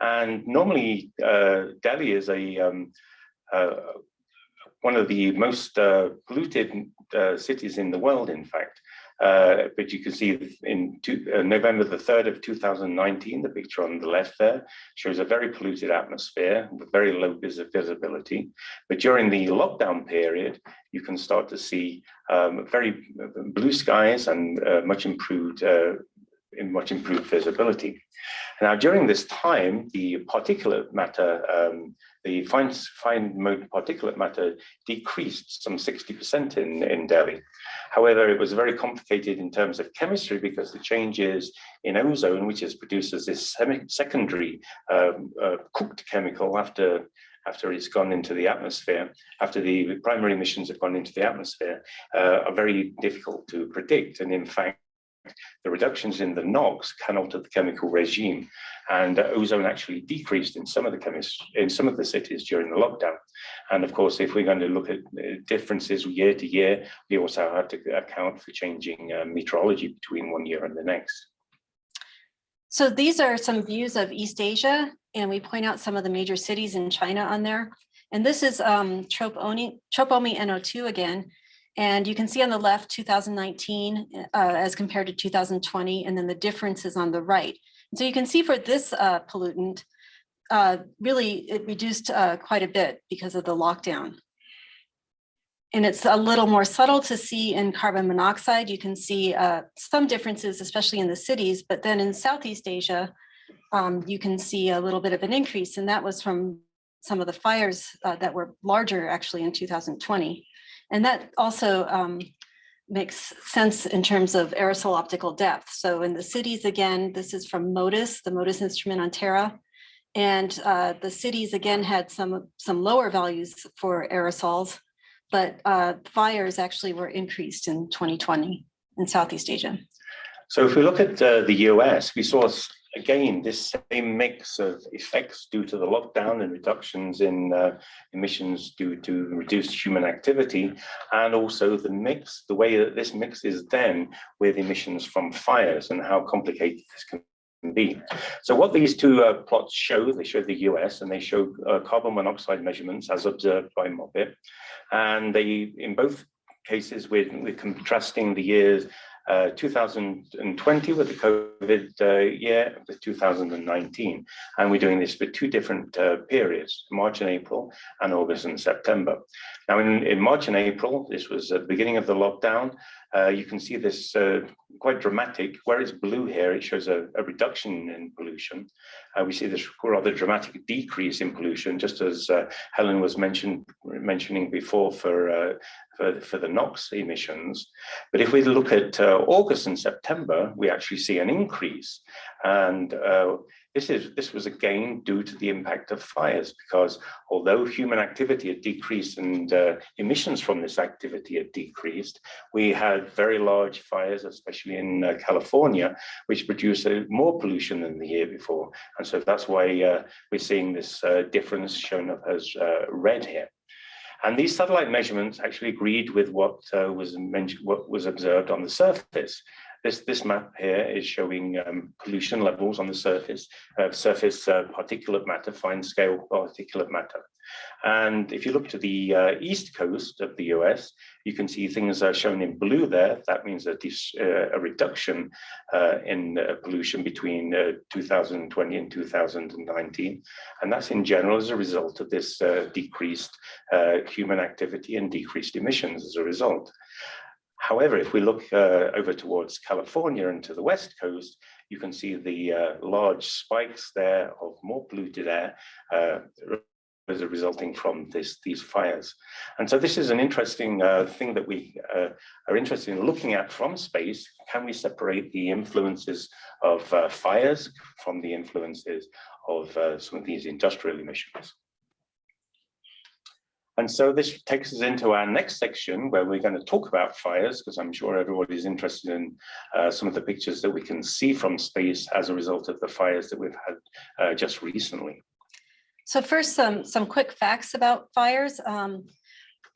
And normally, uh, Delhi is a um, uh, one of the most uh, polluted cities in the world, in fact. Uh, but you can see in two, uh, November the 3rd of 2019, the picture on the left there shows a very polluted atmosphere with very low vis visibility. But during the lockdown period, you can start to see um, very blue skies and uh, much improved much improved visibility. Now, during this time, the particulate matter, um, the fine, fine mode particulate matter decreased some 60% in, in Delhi. However, it was very complicated in terms of chemistry because the changes in ozone, which is produced as this secondary um, uh, cooked chemical after after it's gone into the atmosphere, after the primary emissions have gone into the atmosphere, uh, are very difficult to predict. And in fact, the reductions in the NOx can alter the chemical regime and uh, ozone actually decreased in some of the chemists in some of the cities during the lockdown and of course if we're going to look at uh, differences year to year we also have to account for changing uh, meteorology between one year and the next So these are some views of East Asia, and we point out some of the major cities in China on there. And this is um, Tropomi, Tropomi NO2 again. And you can see on the left 2019 uh, as compared to 2020, and then the differences on the right. So you can see for this uh, pollutant, uh, really it reduced uh, quite a bit because of the lockdown. And it's a little more subtle to see in carbon monoxide. You can see uh, some differences, especially in the cities, but then in Southeast Asia, um, you can see a little bit of an increase, and that was from some of the fires uh, that were larger actually in 2020. And that also um, makes sense in terms of aerosol optical depth. So in the cities, again, this is from MODIS, the MODIS instrument on Terra. And uh, the cities again had some, some lower values for aerosols, but uh, fires actually were increased in 2020 in Southeast Asia. So if we look at uh, the US, we saw again this same mix of effects due to the lockdown and reductions in uh, emissions due to reduced human activity, and also the mix, the way that this mix is then with emissions from fires and how complicated this can be. So what these two uh, plots show, they show the US and they show uh, carbon monoxide measurements as observed by MOPITT. And they, in both cases, we're, we're contrasting the years uh, 2020 with the COVID uh, year with 2019. And we're doing this for two different uh, periods, March and April and August and September. Now in, in March and April, this was at the beginning of the lockdown, uh, you can see this uh, quite dramatic, where it's blue here, it shows a, a reduction in pollution. Uh, we see this rather dramatic decrease in pollution, just as uh, Helen was mentioned, mentioning before for, uh, for, for, the NOx emissions. But if we look at uh, August and September, we actually see an increase. And this, is, this was again due to the impact of fires, because although human activity had decreased and uh, emissions from this activity had decreased, we had very large fires, especially in uh, California, which produced uh, more pollution than the year before. And so that's why uh, we're seeing this uh, difference shown up as uh, red here. And these satellite measurements actually agreed with what uh, was mentioned, what was observed on the surface. This, this map here is showing um, pollution levels on the surface, uh, surface uh, particulate matter, fine scale particulate matter. And if you look to the uh, east coast of the US, you can see things are shown in blue there. That means a, uh, a reduction uh, in uh, pollution between uh, 2020 and 2019. And that's in general as a result of this decreased human activity and decreased emissions as a result. However, if we look uh, over towards California and to the west coast, you can see the uh, large spikes there of more polluted air uh, as a resulting from this, these fires. And so this is an interesting uh, thing that we uh, are interested in looking at from space. Can we separate the influences of uh, fires from the influences of some of these industrial emissions? And so this takes us into our next section where we're going to talk about fires, because I'm sure everybody's interested in uh, some of the pictures that we can see from space as a result of the fires that we've had uh, just recently. So first, some, some quick facts about fires. Um,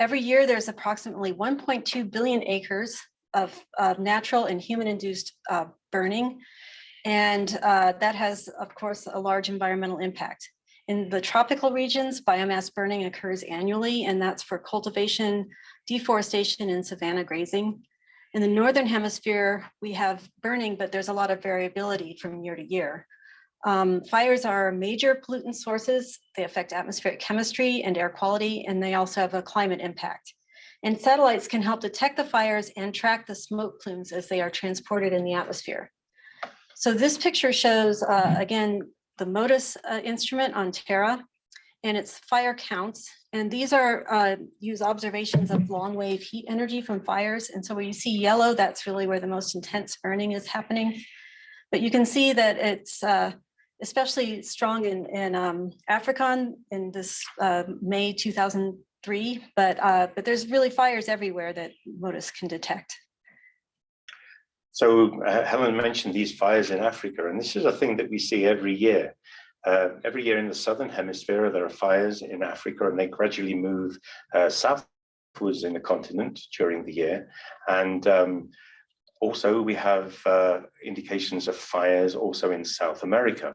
every year, there's approximately 1.2 billion acres of, of natural and human-induced uh, burning. And uh, that has, of course, a large environmental impact. In the tropical regions, biomass burning occurs annually, and that's for cultivation, deforestation, and savanna grazing. In the Northern hemisphere, we have burning, but there's a lot of variability from year to year. Um, fires are major pollutant sources. They affect atmospheric chemistry and air quality, and they also have a climate impact. And satellites can help detect the fires and track the smoke plumes as they are transported in the atmosphere. So this picture shows, uh, again, the MODIS uh, instrument on Terra and its fire counts. And these are uh, use observations of long wave heat energy from fires. And so where you see yellow, that's really where the most intense burning is happening. But you can see that it's uh, especially strong in, in um, in this uh, May 2003, but, uh, but there's really fires everywhere that MODIS can detect. So uh, Helen mentioned these fires in Africa, and this is a thing that we see every year. Uh, every year in the southern hemisphere, there are fires in Africa, and they gradually move uh, southwards in the continent during the year. And um, also, we have uh, indications of fires also in South America.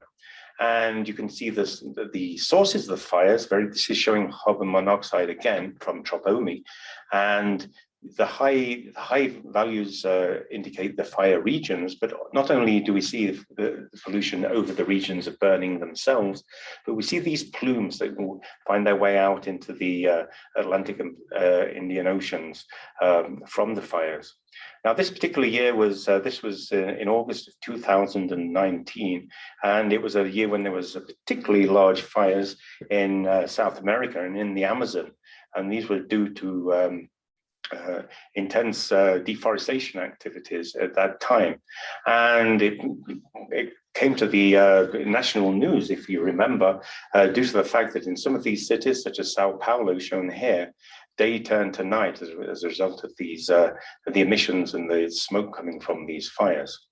And you can see this, the sources of the fires, very, this is showing carbon monoxide again from Tropomi. And the high high values uh, indicate the fire regions, but not only do we see the, the, pollution over the regions of burning themselves, but we see these plumes that will find their way out into the uh, Atlantic and uh, Indian Oceans um, from the fires. Now, this particular year was, uh, this was uh, in August of 2019, and it was a year when there was particularly large fires in uh, South America and in the Amazon, and these were due to um, uh, intense uh, deforestation activities at that time. And it, it came to the uh, national news, if you remember, uh, due to the fact that in some of these cities, such as Sao Paulo, shown here, day turned to night as, as a result of these uh, the emissions and the smoke coming from these fires.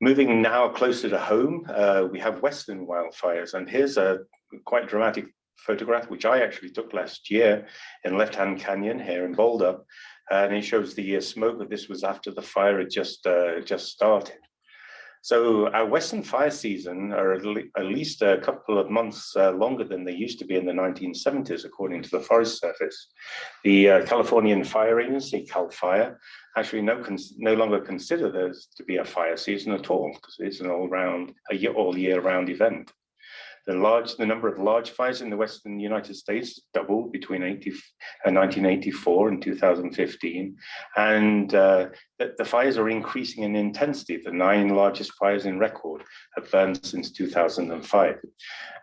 Moving now closer to home, uh, we have Western wildfires, and here's a quite dramatic photograph, which I actually took last year in Left Hand Canyon here in Boulder. And it shows the uh, smoke that this was after the fire had just, uh, just started. So our Western fire season are at least a couple of months uh, longer than they used to be in the 1970s, according to the Forest Service. The uh, Californian Fire Agency, CAL FIRE, actually no, no longer consider this to be a fire season at all, because it's an all-round, a year, all year round event. The large, the number of large fires in the Western United States doubled between 80, uh, 1984 and 2015. And uh, the, fires are increasing in intensity. The nine largest fires in record have burned since 2005.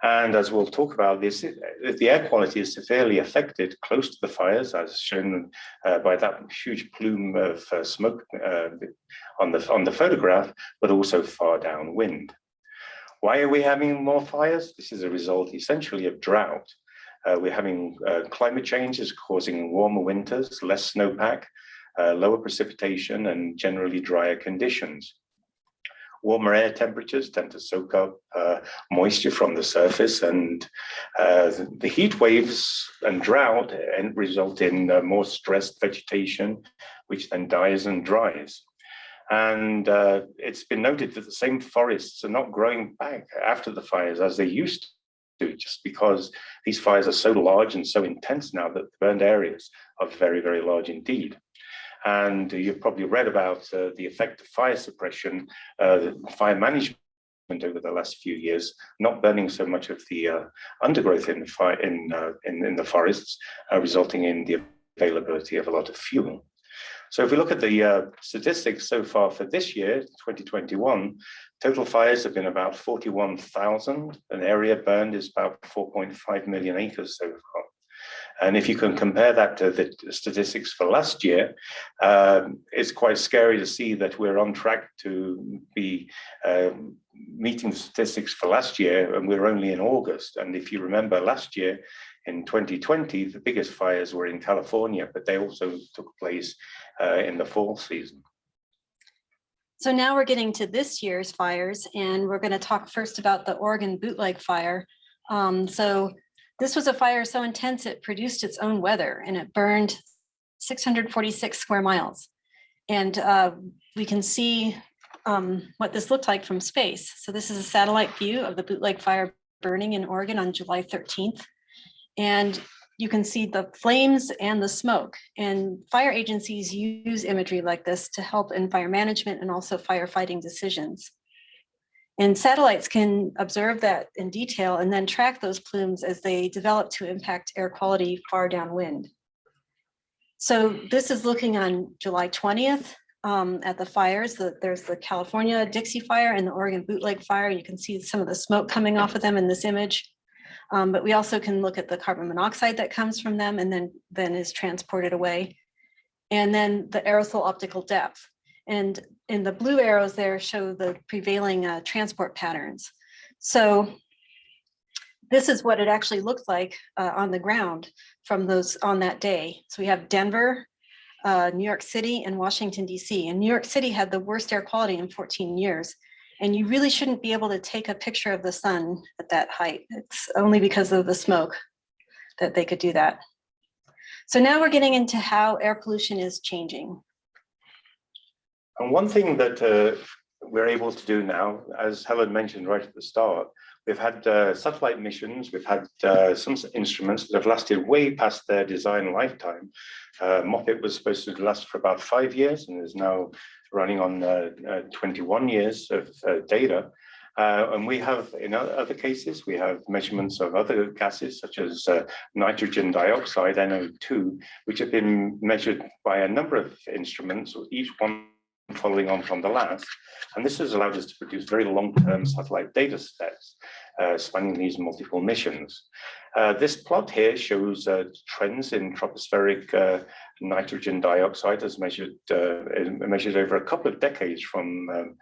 And as we'll talk about this, the air quality is severely affected close to the fires, as shown uh, by that huge plume of uh, smoke uh, on, the, on the photograph, but also far downwind. Why are we having more fires? This is a result essentially of drought. Uh, we're having uh, climate changes causing warmer winters, less snowpack, uh, lower precipitation, and generally drier conditions. warmer air temperatures tend to soak up uh, moisture from the surface and uh, the heat waves and drought and result in uh, more stressed vegetation, which then dies and dries. And uh, it's been noted that the same forests are not growing back after the fires as they used to, just because these fires are so large and so intense now that the burned areas are very, very large indeed. And you've probably read about uh, the effect of fire suppression, uh, fire management over the last few years, not burning so much of the uh, undergrowth in the fire in, uh, in, in the forests, uh, resulting in the availability of a lot of fuel. So if we look at the uh, statistics so far for this year, 2021, total fires have been about 41,000. An area burned is about 4.5 million acres so far. And if you can compare that to the statistics for last year, um, it's quite scary to see that we're on track to be um, meeting the statistics for last year, and we're only in August. And if you remember last year, in 2020, the biggest fires were in California, but they also took place uh, in the fall season. So now we're getting to this year's fires and we're going to talk first about the Oregon bootleg fire. Um, so this was a fire so intense it produced its own weather and it burned 646 square miles. And uh, we can see um, what this looked like from space. So this is a satellite view of the bootleg fire burning in Oregon on July 13th. And you can see the flames and the smoke. And fire agencies use imagery like this to help in fire management and also firefighting decisions. And satellites can observe that in detail and then track those plumes as they develop to impact air quality far downwind. So this is looking on July 20th um, at the fires. The, there's the California Dixie fire and the Oregon bootleg fire. You can see some of the smoke coming off of them in this image. Um, but we also can look at the carbon monoxide that comes from them and then, then is transported away. And then the aerosol optical depth. And in the blue arrows there show the prevailing uh, transport patterns. So this is what it actually looked like uh, on the ground from those on that day. So we have Denver, uh, New York City and Washington, DC. And New York City had the worst air quality in 14 years. And you really shouldn't be able to take a picture of the sun at that height. It's only because of the smoke that they could do that. So now we're getting into how air pollution is changing. And one thing that uh, we're able to do now, as Helen mentioned right at the start, we've had uh, satellite missions, we've had uh, some instruments that have lasted way past their design lifetime. Uh, was supposed to last for about five years and is now running on uh, uh, 21 years of uh, data. and we have, in other cases, we have measurements of other gases such as nitrogen dioxide, NO2, which have been measured by a number of instruments, each one following on from the last. And this has allowed us to produce very long-term satellite data sets uh, spanning these multiple missions. Uh, this plot here shows uh, trends in tropospheric uh, nitrogen dioxide as measured uh, measured over a couple of decades from um,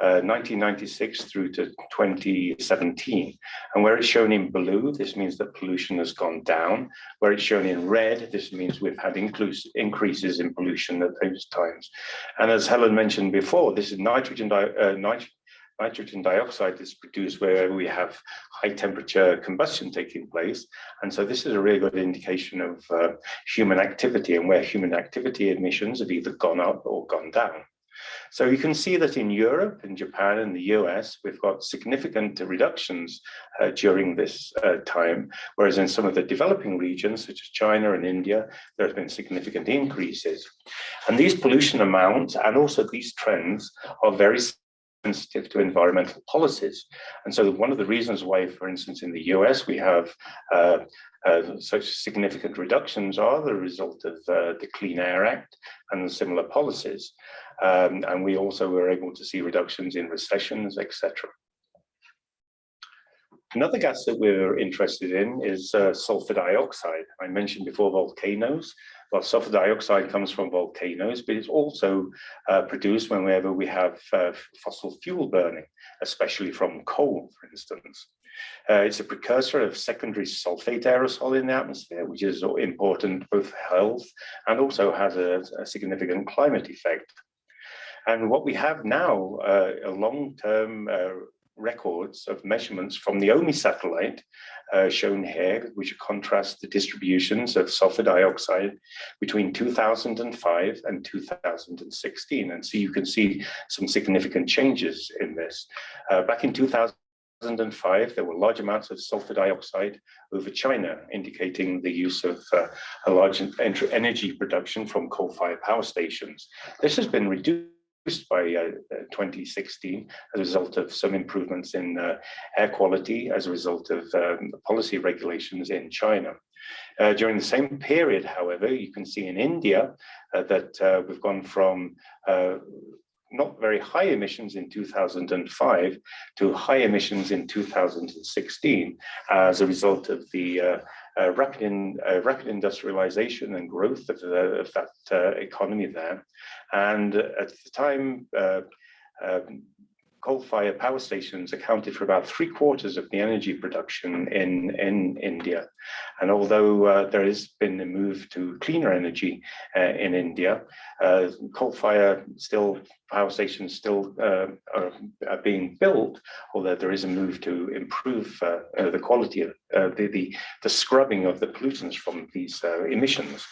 1996 uh, through to 2017. And where it's shown in blue, this means that pollution has gone down. Where it's shown in red, this means we've had increases in pollution at those times. And as Helen mentioned before, this is nitrogen, di uh, nit nitrogen dioxide is produced where we have high temperature combustion taking place. And so this is a really good indication of uh, human activity and where human activity emissions have either gone up or gone down. So you can see that in Europe, in Japan, and the US, we've got significant reductions uh, during this uh, time, whereas in some of the developing regions, such as China and India, there has been significant increases. And these pollution amounts and also these trends are very sensitive to environmental policies. And so one of the reasons why, for instance, in the US, we have uh, uh, such significant reductions are the result of uh, the Clean Air Act and similar policies. Um, and we also were able to see reductions in recessions, etc. Another gas that we're interested in is uh, sulfur dioxide. I mentioned before volcanoes. Well, sulfur dioxide comes from volcanoes, but it's also uh, produced whenever we have uh, fossil fuel burning, especially from coal, for instance. Uh, it's a precursor of secondary sulfate aerosol in the atmosphere, which is important both for health and also has a, a significant climate effect. And what we have now, uh, a long-term uh, records of measurements from the OMI satellite uh, shown here, which contrast the distributions of sulfur dioxide between 2005 and 2016. And so you can see some significant changes in this. Uh, back in 2005, there were large amounts of sulfur dioxide over China, indicating the use of uh, a large energy production from coal-fired power stations. This has been reduced by uh, 2016 as a result of some improvements in uh, air quality as a result of um, policy regulations in China. Uh, during the same period, however, you can see in India uh, that uh, we've gone from uh, not very high emissions in 2005 to high emissions in 2016 as a result of the uh, rapid, in, uh, rapid industrialization and growth of, the, of that uh, economy there. And at the time, uh, um, coal-fired power stations accounted for about three quarters of the energy production in, in India. And although uh, there has been a move to cleaner energy uh, in India, uh, coal-fired still power stations still uh, are, are, being built, although there is a move to improve uh, uh, the quality of the, the, the, scrubbing of the pollutants from these emissions.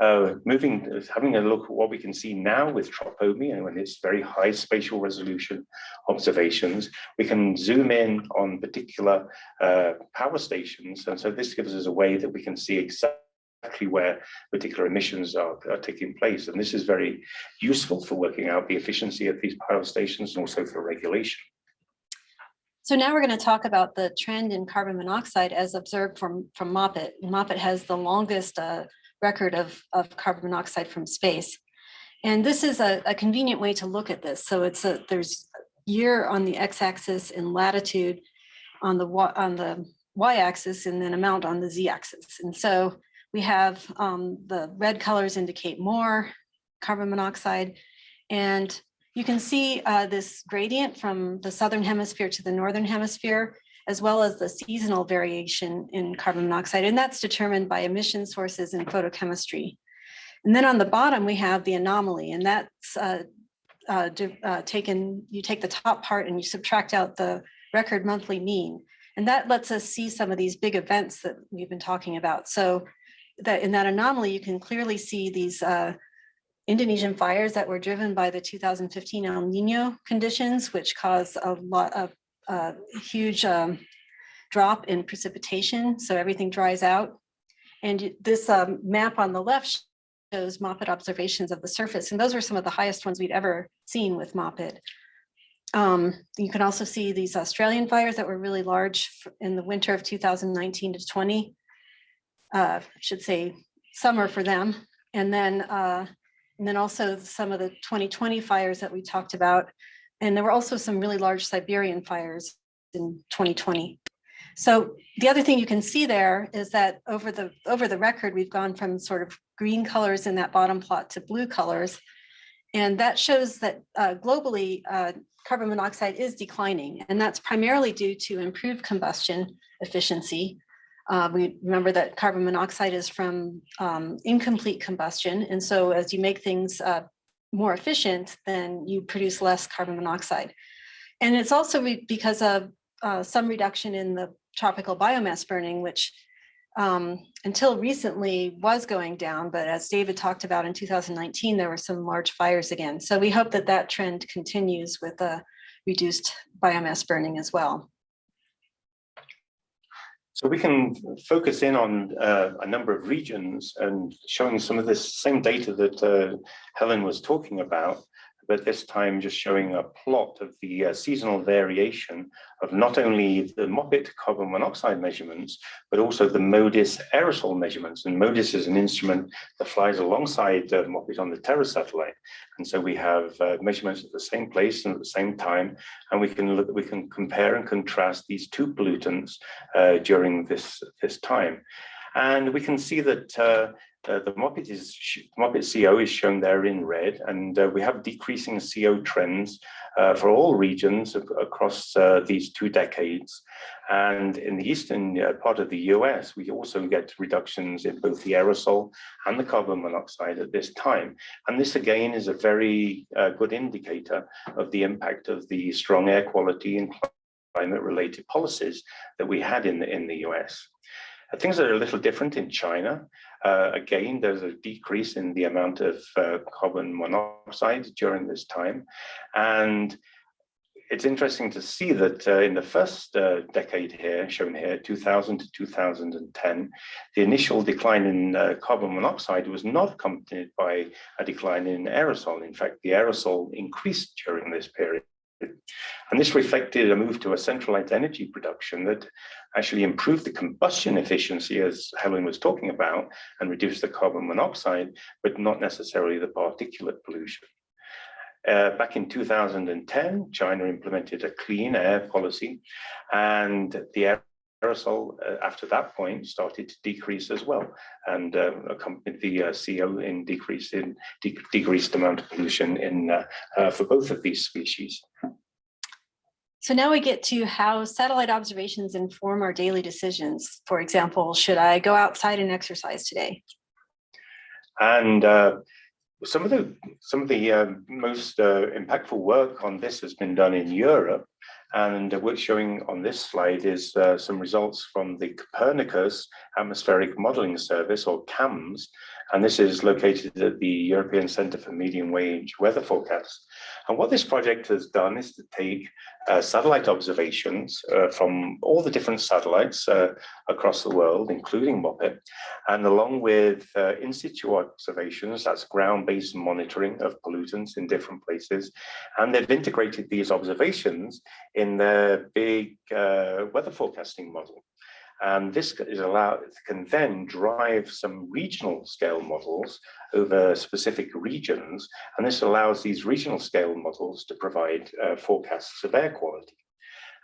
Moving, having a look at what we can see now with TROPOMI and when it's very high spatial resolution observations, we can zoom in on particular uh, power stations. And so this gives us a way that we can see exactly where particular emissions are, are, taking place. And this is very useful for working out the efficiency of these power stations and also for regulation. So now we're going to talk about the trend in carbon monoxide as observed from, from MOPITT. MOPITT has the longest uh, record of, of carbon monoxide from space. And this is a, a convenient way to look at this. So it's a, there's year on the x-axis and latitude on the, on the y-axis and then amount on the z-axis. And so we have um, the red colors indicate more carbon monoxide. And you can see uh, this gradient from the southern hemisphere to the northern hemisphere as well as the seasonal variation in carbon monoxide. And that's determined by emission sources and photochemistry. And then on the bottom, we have the anomaly, and that's uh, uh, uh, taken, you take the top part and you subtract out the record monthly mean. And that lets us see some of these big events that we've been talking about. So that in that anomaly, you can clearly see these uh, Indonesian fires that were driven by the 2015 El Nino conditions, which caused a lot of a huge um, drop in precipitation, so everything dries out. And this um, map on the left shows MOPITT observations of the surface, and those were some of the highest ones we'd ever seen with MOPITT. Um, you can also see these Australian fires that were really large in the winter of 2019 to 20. Uh, I should say summer for them. And then, uh, and then also some of the 2020 fires that we talked about and there were also some really large Siberian fires in 2020. So the other thing you can see there is that over the over the record, we've gone from sort of green colors in that bottom plot to blue colors. And that shows that uh, globally, uh, carbon monoxide is declining. And that's primarily due to improved combustion efficiency. Uh, we remember that carbon monoxide is from um, incomplete combustion. And so as you make things uh, more efficient, then you produce less carbon monoxide. And it's also because of uh, some reduction in the tropical biomass burning, which um, until recently was going down, but as David talked about in 2019, there were some large fires again. So we hope that that trend continues with a reduced biomass burning as well. So we can focus in on uh, a number of regions and showing some of this same data that uh, Helen was talking about but this time just showing a plot of the uh, seasonal variation of not only the MOPITT carbon monoxide measurements, but also the MODIS aerosol measurements. And MODIS is an instrument that flies alongside uh, MOPITT on the Terra satellite. And so we have uh, measurements at the same place and at the same time, and we can look, we can compare and contrast these two pollutants uh, during this, this time. And we can see that uh, the MOPITT is CO is shown there in red, and uh, we have decreasing CO trends uh, for all regions across uh, these two decades. And in the eastern uh, part of the US, we also get reductions in both the aerosol and the carbon monoxide at this time. And this again is a very uh, good indicator of the impact of the strong air quality and climate related policies that we had in the, in the US. Things are a little different in China. Uh, again, there's a decrease in the amount of uh, carbon monoxide during this time. And it's interesting to see that uh, in the first uh, decade here, shown here, 2000 to 2010, the initial decline in uh, carbon monoxide was not accompanied by a decline in aerosol. In fact, the aerosol increased during this period. And this reflected a move to a centralized energy production that actually improved the combustion efficiency, as Helen was talking about, and reduced the carbon monoxide, but not necessarily the particulate pollution. Uh, back in 2010, China implemented a clean air policy, and the aerosol uh, after that point started to decrease as well, and uh, accompanied the uh, CO in decrease in de decreased amount of pollution in uh, uh, for both of these species. So now we get to how satellite observations inform our daily decisions. For example, should I go outside and exercise today? And uh, some of the some of the uh, most uh, impactful work on this has been done in Europe, and what's showing on this slide is uh, some results from the Copernicus Atmospheric Modeling Service, or CAMS, and this is located at the European Centre for Medium Range Weather Forecasts. And what this project has done is to take uh, satellite observations uh, from all the different satellites uh, across the world, including MOPITT, and along with uh, in situ observations, that's ground-based monitoring of pollutants in different places, and they've integrated these observations in their big uh, weather forecasting model. And this is allowed can then drive some regional scale models over specific regions. And this allows these regional scale models to provide uh, forecasts of air quality.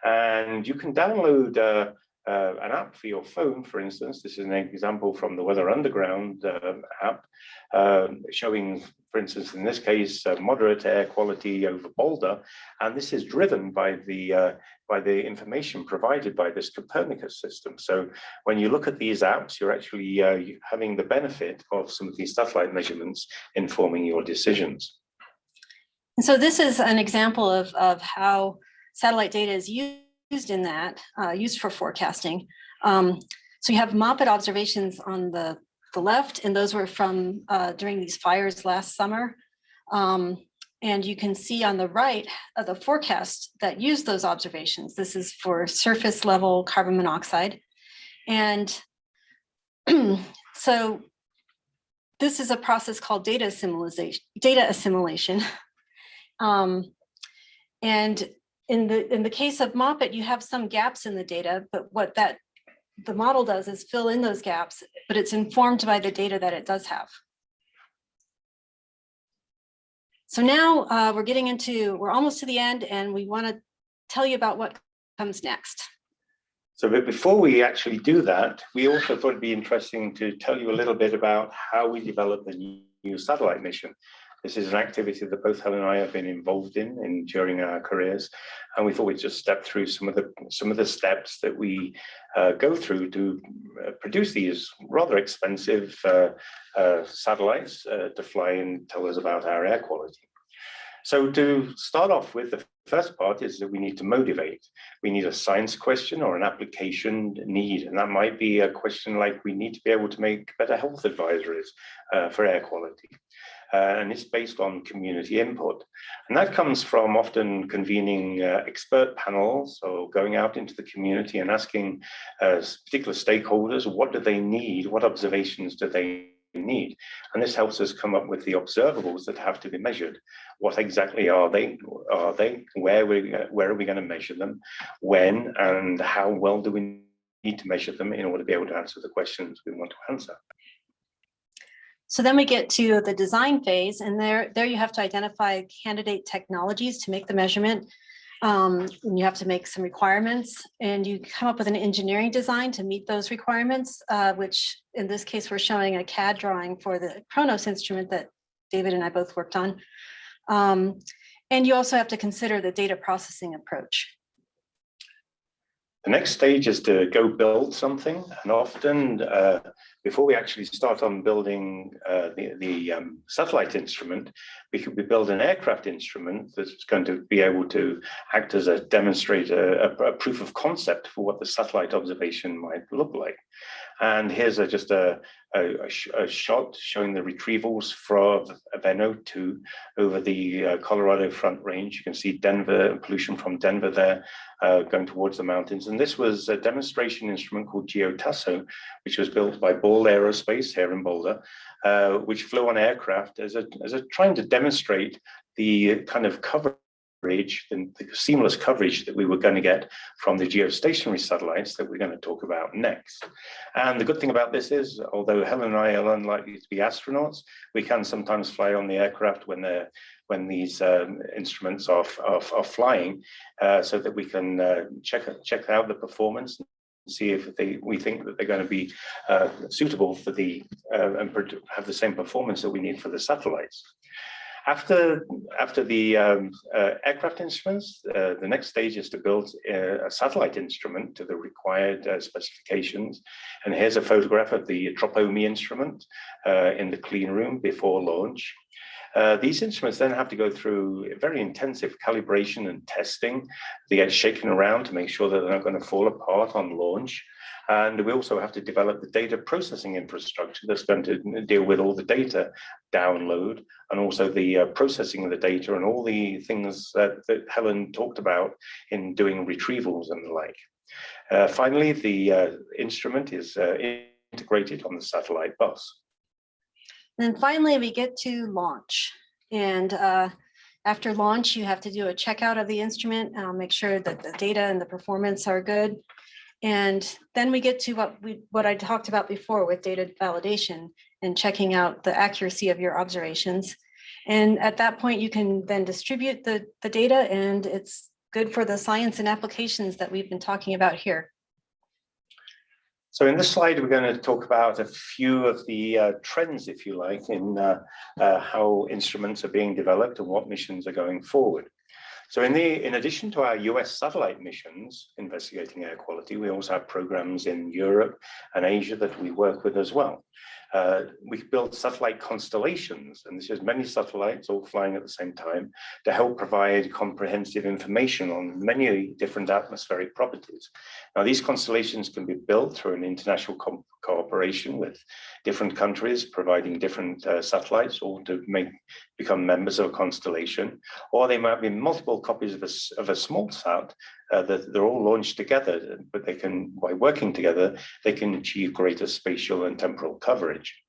And you can download uh, uh, an app for your phone, for instance. This is an example from the Weather Underground uh, app, uh, showing, for instance, in this case, uh, moderate air quality over Boulder, and this is driven by the uh, by the information provided by this Copernicus system. So when you look at these apps, you're actually uh, having the benefit of some of these satellite measurements informing your decisions. And so this is an example of, of how satellite data is used in that, uh, used for forecasting. Um, so you have MOPITT observations on the, the left, and those were from uh, during these fires last summer. Um, and you can see on the right the forecast that used those observations. This is for surface level carbon monoxide. And so this is a process called data assimilation. Data assimilation. Um, and in the in the case of MOPITT, you have some gaps in the data, but what that the model does is fill in those gaps, but it's informed by the data that it does have. So now uh, we're getting into, we're almost to the end and we want to tell you about what comes next. So but before we actually do that, we also thought it'd be interesting to tell you a little bit about how we developed the new satellite mission. This is an activity that both Helen and I have been involved in, in during our careers, and we thought we'd just step through some of the some of the steps that we uh, go through to uh, produce these rather expensive uh, uh satellites uh, to fly and tell us about our air quality. So to start off with, the first part is that we need to motivate. We need a science question or an application need, and that might be a question like we need to be able to make better health advisories uh, for air quality uh, and it's based on community input. And that comes from often convening uh, expert panels or going out into the community and asking uh, particular stakeholders, what do they need? What observations do they need? And this helps us come up with the observables that have to be measured. What exactly are they? Are they? Where, we, where are we going to measure them? When and how well do we need to measure them in order to be able to answer the questions we want to answer? So then we get to the design phase and there, there you have to identify candidate technologies to make the measurement. Um, and you have to make some requirements and you come up with an engineering design to meet those requirements, uh, which in this case, we're showing a CAD drawing for the CHRONOS instrument that David and I both worked on. Um, and you also have to consider the data processing approach. The next stage is to go build something, and often uh, before we actually start on building uh, the, the um, satellite instrument, we could build an aircraft instrument that's going to be able to act as a demonstrator, a, a proof of concept for what the satellite observation might look like. And here's a, just a, a, a, shot showing the retrievals from Aveno 2 over the uh, Colorado Front Range. You can see Denver, pollution from Denver there uh, going towards the mountains. And this was a demonstration instrument called GeoTASO, which was built by Ball Aerospace here in Boulder, uh, which flew on aircraft as a, as a trying to demonstrate the kind of coverage, the, the seamless coverage that we were going to get from the geostationary satellites that we're going to talk about next. And the good thing about this is, although Helen and I are unlikely to be astronauts, we can sometimes fly on the aircraft when they're when these um, instruments are, are, are flying, uh, so that we can uh, check check out the performance see if they we think that they're going to be uh, suitable for the uh, and have the same performance that we need for the satellites. After, after the um, uh, aircraft instruments, uh, the next stage is to build a, a satellite instrument to the required uh, specifications. And here's a photograph of the TROPOMI instrument uh, in the clean room before launch. Uh, these instruments then have to go through very intensive calibration and testing. They get shaken around to make sure that they're not going to fall apart on launch. And we also have to develop the data processing infrastructure that's going to deal with all the data download and also the uh, processing of the data and all the things that, that, Helen talked about in doing retrievals and the like. Uh, finally, the uh, instrument is uh, integrated on the satellite bus. And finally, we get to launch. And uh, after launch, you have to do a checkout of the instrument, uh, make sure that the data and the performance are good. And then we get to what we what I talked about before with data validation and checking out the accuracy of your observations. And at that point, you can then distribute the, the data and it's good for the science and applications that we've been talking about here. So in this slide, we're going to talk about a few of the uh, trends, if you like, in uh, uh, how instruments are being developed and what missions are going forward. So in, the, in addition to our US satellite missions investigating air quality, we also have programs in Europe and Asia that we work with as well. Uh, we build satellite constellations, and this is many satellites all flying at the same time to help provide comprehensive information on many different atmospheric properties. Now, these constellations can be built through an international cooperation with different countries providing different uh, satellites or to make become members of a constellation, or they might be multiple copies of a, of a small sat uh, that they're all launched together, but they can, by working together, they can achieve greater spatial and temporal coverage.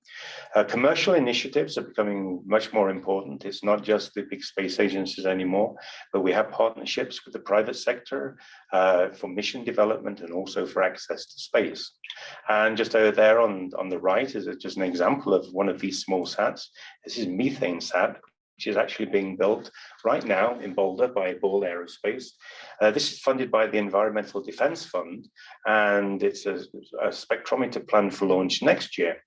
Uh, commercial initiatives are becoming much more important. It's not just the big space agencies anymore, but we have partnerships with the private sector uh, for mission development and also for access to space. And just over there on, on the right is just an example of one of these small sats. This is MethaneSat, which is actually being built right now in Boulder by Ball Aerospace. Uh, this is funded by the Environmental Defense Fund, and it's a, a, spectrometer planned for launch next year.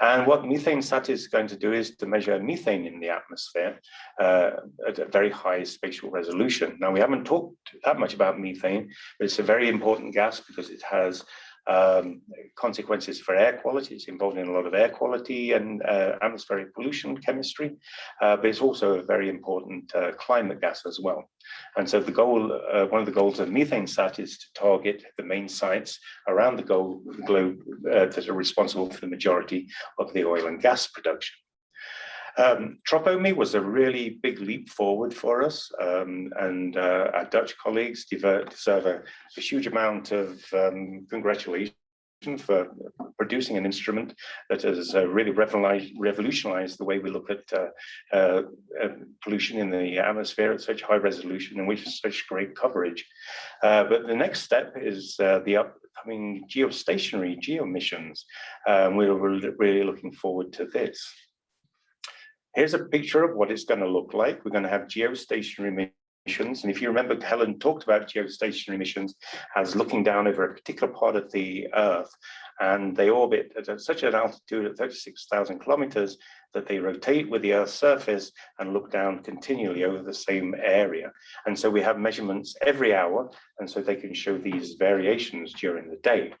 And what MethaneSat is going to do is to measure methane in the atmosphere uh, at a very high spatial resolution. Now, we haven't talked that much about methane, but it's a very important gas because it has um, consequences for air quality. It's involved in a lot of air quality and uh, atmospheric pollution chemistry, uh, but it's also a very important uh, climate gas as well. And so the goal, uh, one of the goals of MethaneSat is to target the main sites around the globe uh, that are responsible for the majority of the oil and gas production. Um, TROPOMI was a really big leap forward for us, um, and uh, our Dutch colleagues deserve a, a huge amount of um, congratulations for producing an instrument that has uh, really revolutionized the way we look at uh, uh, uh, pollution in the atmosphere at such high resolution and with such great coverage. Uh, but the next step is the upcoming geostationary geo missions. Um, we're really looking forward to this. Here's a picture of what it's going to look like. We're going to have geostationary missions. And if you remember, Helen talked about geostationary missions as looking down over a particular part of the Earth, and they orbit at such an altitude of 36,000 kilometers that they rotate with the Earth's surface and look down continually over the same area. And so we have measurements every hour, and so they can show these variations during the day.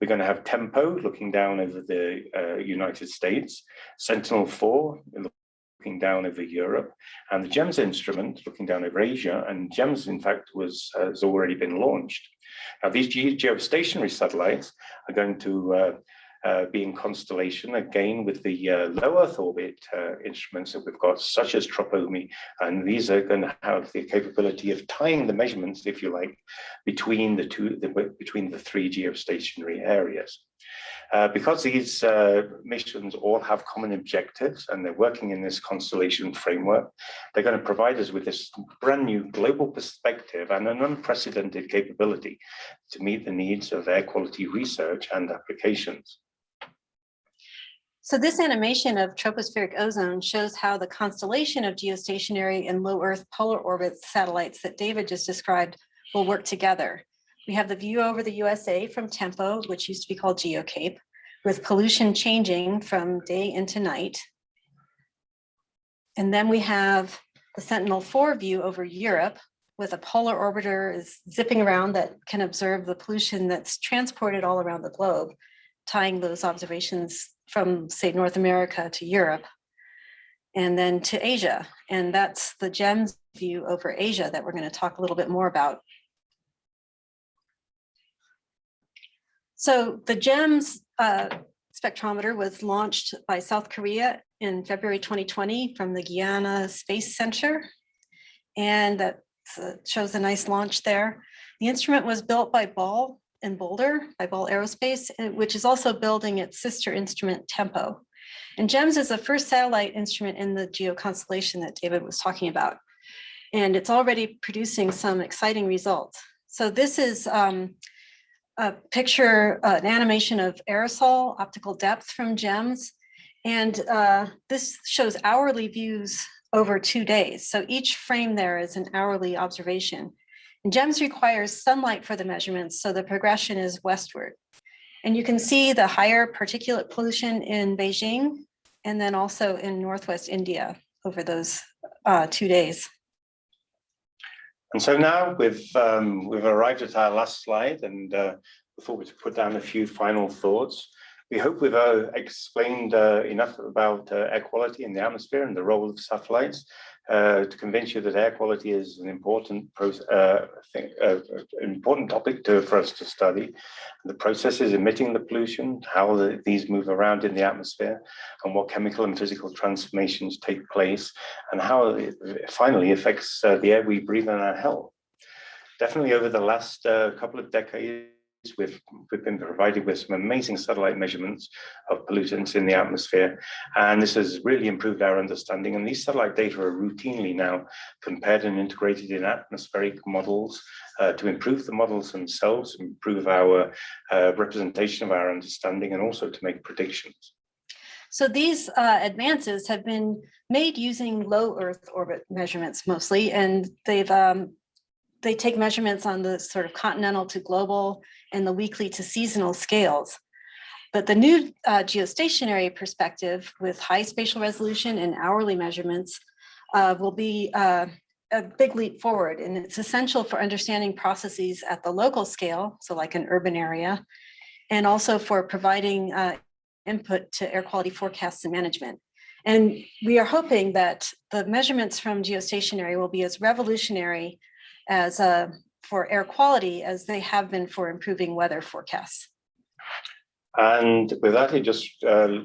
We're going to have TEMPO looking down over the uh, United States, Sentinel-4 looking down over Europe, and the GEMS instrument looking down over Asia, and GEMS, in fact, was uh, has already been launched. Now, these geostationary satellites are going to uh, uh, be in constellation again with the uh, low Earth orbit uh, instruments that we've got, such as TROPOMI, and these are going to have the capability of tying the measurements, if you like, between the two, the, between the three geostationary areas. Uh, because these uh, missions all have common objectives and they're working in this constellation framework, they're going to provide us with this brand new global perspective and an unprecedented capability to meet the needs of air quality research and applications. So this animation of tropospheric ozone shows how the constellation of geostationary and low Earth polar orbit satellites that David just described will work together. We have the view over the USA from TEMPO, which used to be called GEO-CAPE, with pollution changing from day into night. And then we have the Sentinel-4 view over Europe with a polar orbiter is zipping around that can observe the pollution that's transported all around the globe, tying those observations from, say, North America to Europe and then to Asia. And that's the GEMS view over Asia that we're going to talk a little bit more about. So the GEMS uh, spectrometer was launched by South Korea in February 2020 from the Guiana Space Center. And that uh, shows a nice launch there. The instrument was built by Ball in Boulder, by Ball Aerospace, uh, which is also building its sister instrument Tempo. And GEMS is the first satellite instrument in the geo constellation that David was talking about. And it's already producing some exciting results. So this is um, a picture, uh, an animation of aerosol optical depth from GEMS. And uh, this shows hourly views over two days. So each frame there is an hourly observation. And GEMS requires sunlight for the measurements, so the progression is westward. And you can see the higher particulate pollution in Beijing and then also in Northwest India over those uh, two days. And so now we've um, we've arrived at our last slide, and uh, we put down a few final thoughts, we hope we've uh, explained uh, enough about uh, air quality in the atmosphere and the role of satellites uh, to convince you that air quality is an important uh, thing, uh, important topic to, for us to study. The processes emitting the pollution, how the, these move around in the atmosphere, and what chemical and physical transformations take place, and how it finally affects the air we breathe and our health. Definitely over the last couple of decades, We've, we've been provided with some amazing satellite measurements of pollutants in the atmosphere, and this has really improved our understanding. And these satellite data are routinely now compared and integrated in atmospheric models uh, to improve the models themselves, improve our uh, representation of our understanding, and also to make predictions. So these uh, advances have been made using low Earth orbit measurements mostly, and they've um, they take measurements on the sort of continental to global and the weekly to seasonal scales. But the new uh, geostationary perspective with high spatial resolution and hourly measurements uh, will be uh, a big leap forward. And it's essential for understanding processes at the local scale, so like an urban area, and also for providing uh, input to air quality forecasts and management. And we are hoping that the measurements from geostationary will be as revolutionary as uh, for air quality as they have been for improving weather forecasts. And with that, it just uh,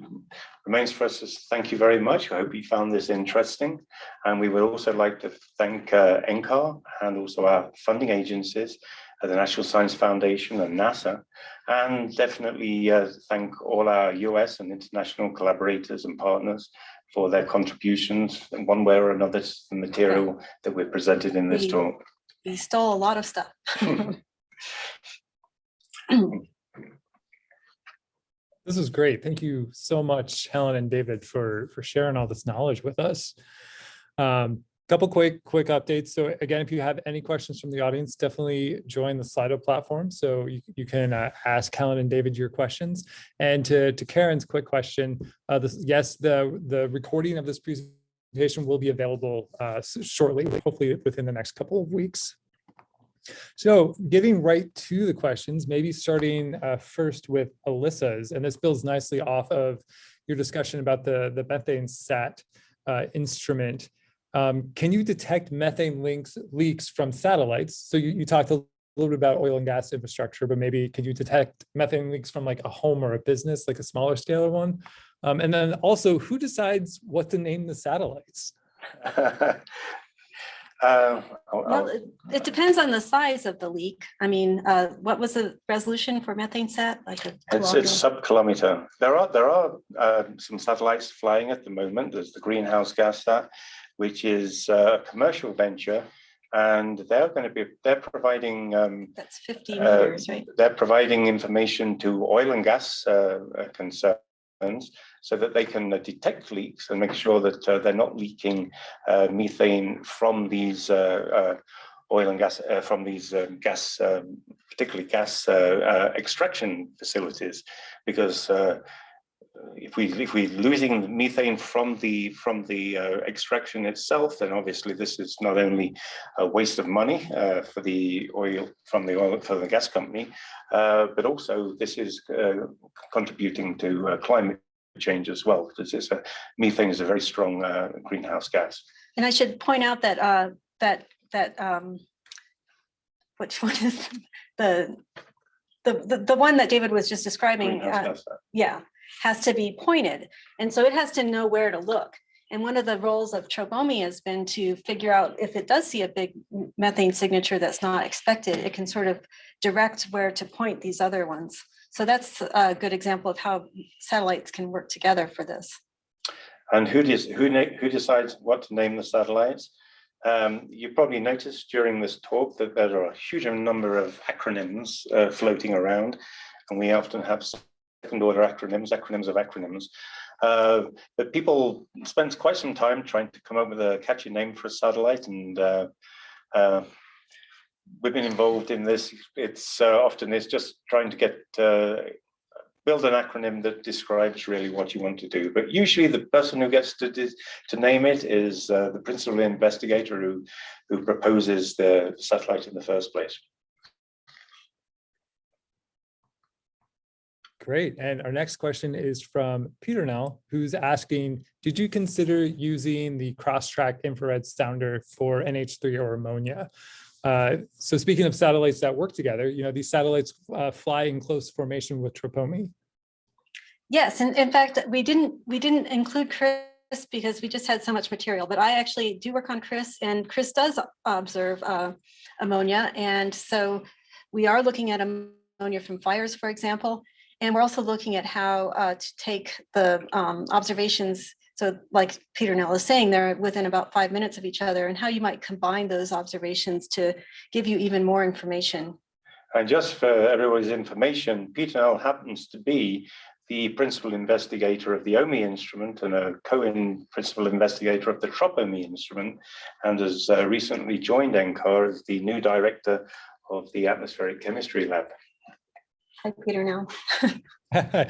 remains for us to thank you very much. I hope you found this interesting. And we would also like to thank uh, NCAR and also our funding agencies, uh, the National Science Foundation and NASA, and definitely uh, thank all our US and international collaborators and partners for their contributions in one way or another to the material that we're presented in this talk we stole a lot of stuff. This is great. Thank you so much, Helen and David, for, for sharing all this knowledge with us. Um, Couple quick, quick updates. So again, if you have any questions from the audience, definitely join the Slido platform. So you, you can uh, ask Helen and David your questions. And to, to Karen's quick question, uh, this, yes, the, the recording of this presentation will be available uh, shortly, hopefully within the next couple of weeks. So getting right to the questions, maybe starting uh, first with Alyssa's, and this builds nicely off of your discussion about the, the MethaneSat uh, instrument. Um, can you detect methane links, leaks from satellites? So you, you talked a little bit about oil and gas infrastructure, but maybe can you detect methane leaks from like a home or a business, like a smaller scale one? Um, and then also, who decides what to name the satellites? Uh, I'll- Well, it, it depends on the size of the leak. I mean, uh, what was the resolution for MethaneSat? Like a It's, it's sub-kilometer. There are, there are uh, some satellites flying at the moment. There's the Greenhouse Gas Sat, which is uh, a commercial venture. And they're going to be, they're providing, um, That's fifty uh, meters, right? they're providing information to oil and gas uh, uh, so that they can uh, detect leaks and make sure that uh, they're not leaking uh, methane from these uh, uh, oil and gas, from these um, gas, um, particularly gas extraction facilities, because if we if we're losing methane from the from the uh, extraction itself, then obviously this is not only a waste of money uh, for the oil from the oil for the gas company, uh, but also this is uh, contributing to uh, climate change as well, because it's a methane is a very strong uh, greenhouse gas. And I should point out that, uh, that, that, um, which one is the, the, the, the one that David was just describing, yeah, has to be pointed. And so it has to know where to look. And one of the roles of TROPOMI has been to figure out if it does see a big methane signature that's not expected, it can sort of direct where to point these other ones. So that's a good example of how satellites can work together for this. And who does who who decides what to name the satellites? Um, you probably noticed during this talk that there are a huge number of acronyms uh, floating around, and we often have second order acronyms, acronyms of acronyms. Uh, but people spend quite some time trying to come up with a catchy name for a satellite, and uh, uh, we've been involved in this. It's uh, often it's just trying to get uh, build an acronym that describes really what you want to do. But usually the person who gets to to name it is uh, the principal investigator who who proposes the satellite in the first place. Great. And our next question is from Pieternel, who's asking, did you consider using the cross-track infrared sounder for NH3 or ammonia? Uh, so speaking of satellites that work together, you know, these satellites uh, fly in close formation with TROPOMI. Yes, and in fact, we didn't, we didn't include CrIS because we just had so much material, but I actually do work on CrIS and CrIS does observe uh, ammonia. And so we are looking at ammonia from fires, for example. And we're also looking at how uh, to take the um, observations. So like Pieternel is saying, they're within about five minutes of each other and how you might combine those observations to give you even more information. And just for everybody's information, Pieternel happens to be the principal investigator of the OMI instrument and a co-principal investigator of the TROPOMI instrument, and has uh, recently joined NCAR as the new director of the atmospheric chemistry lab. Hi, Pieternel.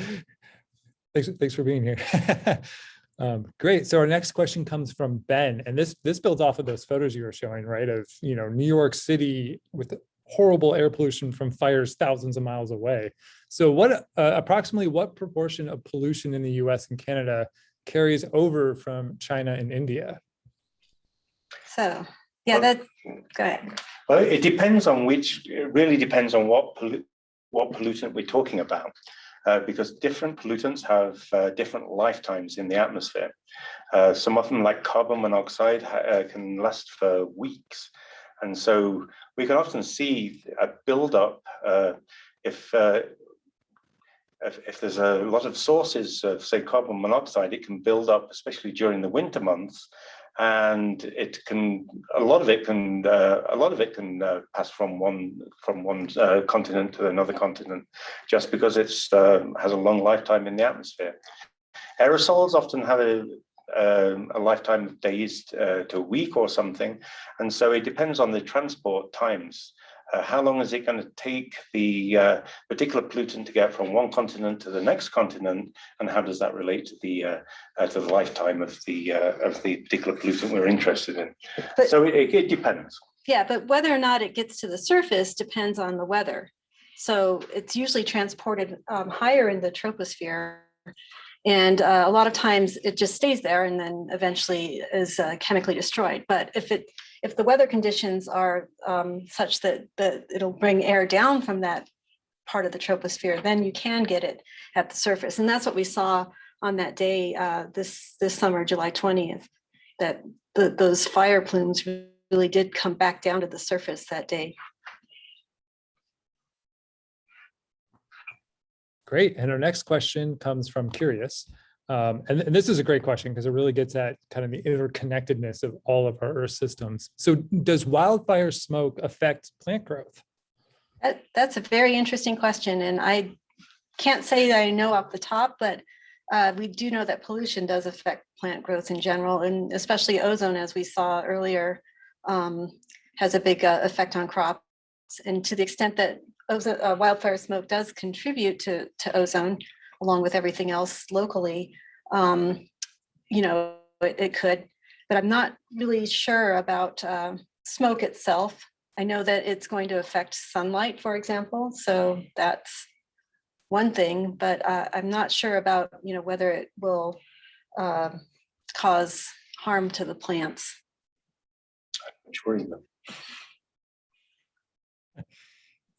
Thanks, thanks for being here. Um, great. So our next question comes from Ben, and this this builds off of those photos you were showing, right? Of you know New York City with horrible air pollution from fires thousands of miles away. So what uh, approximately what proportion of pollution in the U.S. and Canada carries over from China and India? So, yeah, Well- that, go ahead. Well, it depends on which, it really depends on what pollu- what pollutant we're talking about. Uh, because different pollutants have uh, different lifetimes in the atmosphere. Uh, some of them, like carbon monoxide, uh, can last for weeks. And so we can often see a buildup uh, if, uh, if, if there's a lot of sources of, say, carbon monoxide, it can build up, especially during the winter months, and it can a lot of it can uh, a lot of it can uh, pass from one from one uh, continent to another continent just because it's uh, has a long lifetime in the atmosphere aerosols often have a um, a lifetime of days uh, to a week or something. And so it depends on the transport times. Uh, how long is it going to take the uh, particular pollutant to get from one continent to the next continent, and how does that relate to the uh, uh, to the lifetime of the uh, of the particular pollutant we're interested in? But- so it, it depends. Yeah, but whether or not it gets to the surface depends on the weather. So it's usually transported um, higher in the troposphere. And uh, a lot of times it just stays there and then eventually is uh, chemically destroyed. But if it, if the weather conditions are um, such that, that it'll bring air down from that part of the troposphere, then you can get it at the surface. And that's what we saw on that day uh, this, this summer, July 20th, that the, those fire plumes really did come back down to the surface that day. Great. And our next question comes from Curious. Um, and, and this is a great question because it really gets at kind of the interconnectedness of all of our Earth systems. So does wildfire smoke affect plant growth? That, that's a very interesting question, and I can't say that I know off the top, but uh, we do know that pollution does affect plant growth in general, and especially ozone, as we saw earlier, um, has a big uh, effect on crops. And to the extent that ozone, uh, wildfire smoke does contribute to, to ozone, along with everything else locally, um, you know, it, it could, but I'm not really sure about uh, smoke itself. I know that it's going to affect sunlight, for example, so that's one thing, but uh, I'm not sure about, you know, whether it will uh, cause harm to the plants. Which worries me.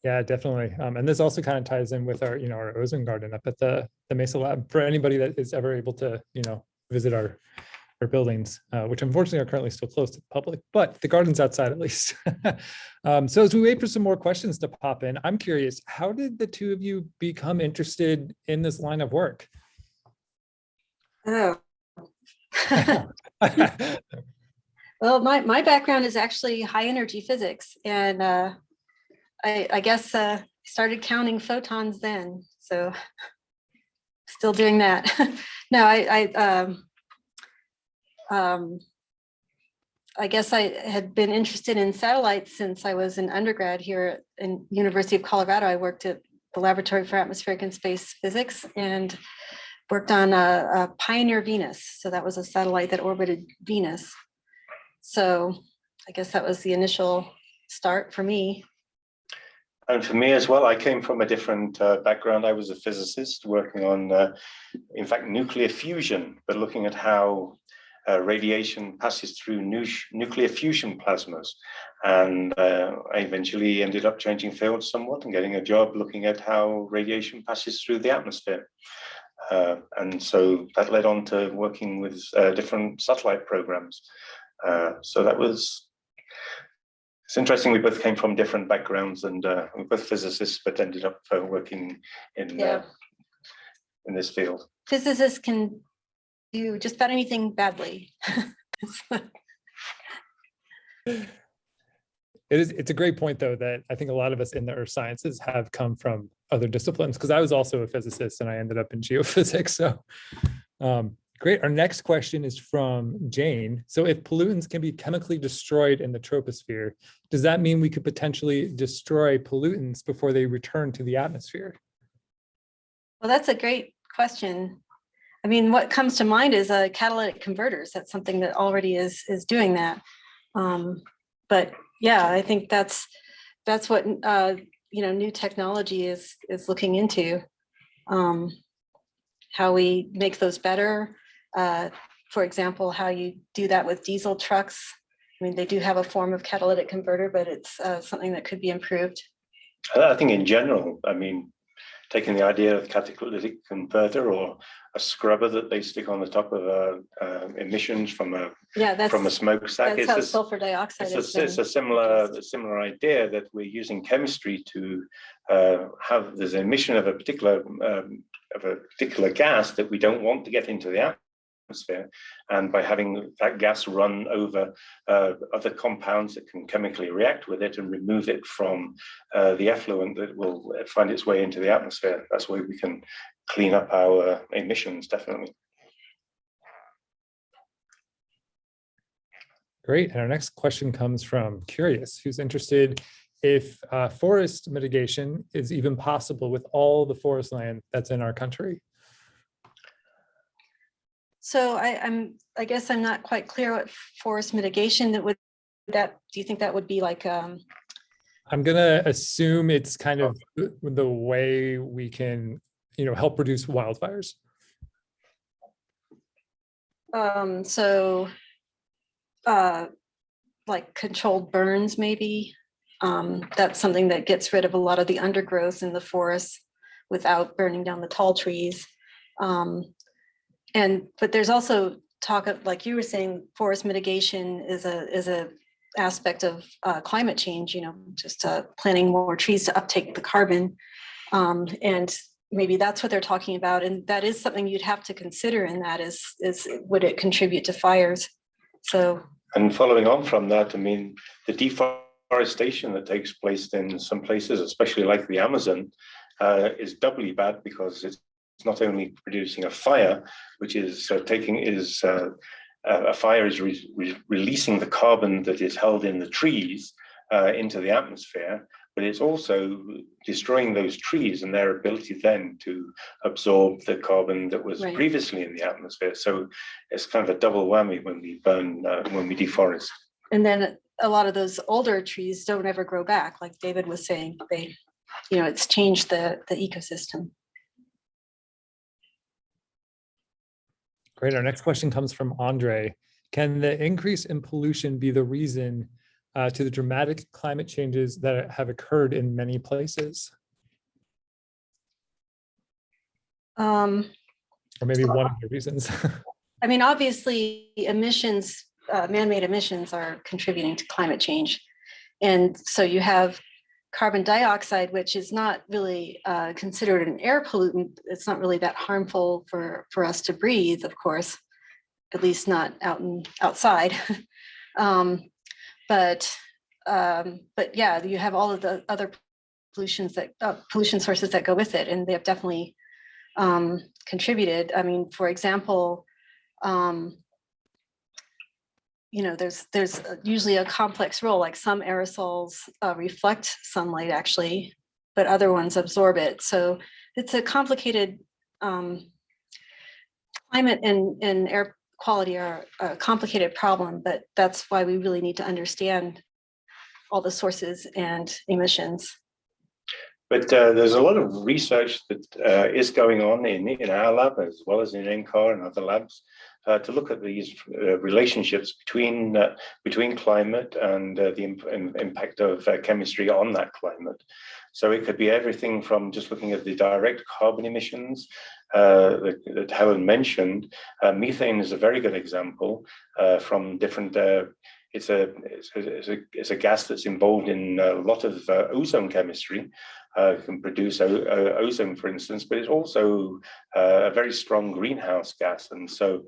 Yeah, definitely. Um, and this also kind of ties in with our, you know, our ozone garden up at the, the Mesa Lab for anybody that is ever able to, you know, visit our, our buildings, uh, which unfortunately are currently still closed to the public, but the garden's outside at least. um, so as we wait for some more questions to pop in, I'm curious, how did the two of you become interested in this line of work? Oh. Well, my, my background is actually high energy physics and uh, I, I guess uh, started counting photons then, so still doing that. No, I, I, um, um, I guess I had been interested in satellites since I was an undergrad here in University of Colorado. I worked at the Laboratory for Atmospheric and Space Physics and worked on a, a Pioneer Venus. So that was a satellite that orbited Venus. So I guess that was the initial start for me. And for me as well, I came from a different uh, background. I was a physicist working on, uh, in fact, nuclear fusion, but looking at how uh, radiation passes through nu nuclear fusion plasmas. And uh, I eventually ended up changing fields somewhat and getting a job looking at how radiation passes through the atmosphere. Uh, and so that led on to working with uh, different satellite programs. So that was it's interesting, we both came from different backgrounds and uh, we're both physicists, but ended up uh, working in, uh, in this field. Physicists can do just about anything badly. It is, it's a great point, though, that I think a lot of us in the earth sciences have come from other disciplines, because I was also a physicist and I ended up in geophysics, so. um, Great, our next question is from Jane. So if pollutants can be chemically destroyed in the troposphere, does that mean we could potentially destroy pollutants before they return to the atmosphere? Well, that's a great question. I mean, what comes to mind is catalytic converters. That's something that already is is doing that. Um, but yeah, I think that's that's what uh, you know new technology is is looking into. Um, how we make those better. Uh, for example, how you do that with diesel trucks. I mean, they do have a form of catalytic converter, but it's uh, something that could be improved. I think in general, I mean, taking the idea of catalytic converter or a scrubber that they stick on the top of uh, uh, emissions from a Yeah, that's from a smokestack. that's It's how a- sulfur dioxide It's is. a, it's a similar, a similar idea that we're using chemistry to uh, have, there's an emission of a particular, um, of a particular gas that we don't want to get into the atmosphere. And by having that gas run over uh, other compounds that can chemically react with it and remove it from uh, the effluent that will find its way into the atmosphere, that's where we can clean up our emissions, definitely. Great. And our next question comes from Curious, who's interested if uh, forest mitigation is even possible with all the forest land that's in our country. So I, I'm, I guess I'm not quite clear what forest mitigation that would, that, do you think that would be like, um, I'm gonna assume it's kind of the- the way we can, you know, help reduce wildfires. um, so, uh, like controlled burns, maybe? Um, that's something that gets rid of a lot of the undergrowth in the forest without burning down the tall trees. Um, and, but there's also talk of, like you were saying, forest mitigation is a, is a aspect of uh, climate change, you know, just uh, planting more trees to uptake the carbon. Um, and maybe that's what they're talking about. And that is something you'd have to consider in that is, is would it contribute to fires? So, And following on from that, I mean, the deforestation that takes place in some places, especially like the Amazon, uh, is doubly bad because it's not only producing a fire, which is uh, taking is uh, a fire is re re releasing the carbon that is held in the trees uh, into the atmosphere, but it's also destroying those trees and their ability then to absorb the carbon that was Right. previously in the atmosphere. So it's kind of a double whammy when we burn, uh, when we deforest. and then a lot of those older trees don't ever grow back, like David was saying, they, you know, it's changed the, the ecosystem. Great. Our next question comes from Andre. Can the increase in pollution be the reason uh, to the dramatic climate changes that have occurred in many places? Um, Or maybe one of the reasons? I mean, obviously emissions, uh, man-made emissions are contributing to climate change. And so you have carbon dioxide, which is not really uh, considered an air pollutant. It's not really that harmful for, for us to breathe, of course, at least not out and outside. um, but, um, but yeah, you have all of the other pollutions that, uh, pollution sources that go with it, and they have definitely um, contributed. I mean, for example, um, you know, there's there's uh, usually a complex role, like some aerosols uh, reflect sunlight actually, but other ones absorb it. So it's a complicated um, climate and, and air quality are a complicated problem, but that's why we really need to understand all the sources and emissions. But uh, there's a lot of research that uh, is going on in, in our lab as well as in NCAR and other labs uh, to look at these uh, relationships between uh, between climate and uh, the imp impact of uh, chemistry on that climate. So it could be everything from just looking at the direct carbon emissions uh, that, that Helen mentioned. Methane is a very good example from different it's a, it's a, it's a, gas that's involved in a lot of uh, ozone chemistry, uh, can produce ozone, for instance, but it's also uh, a very strong greenhouse gas. And so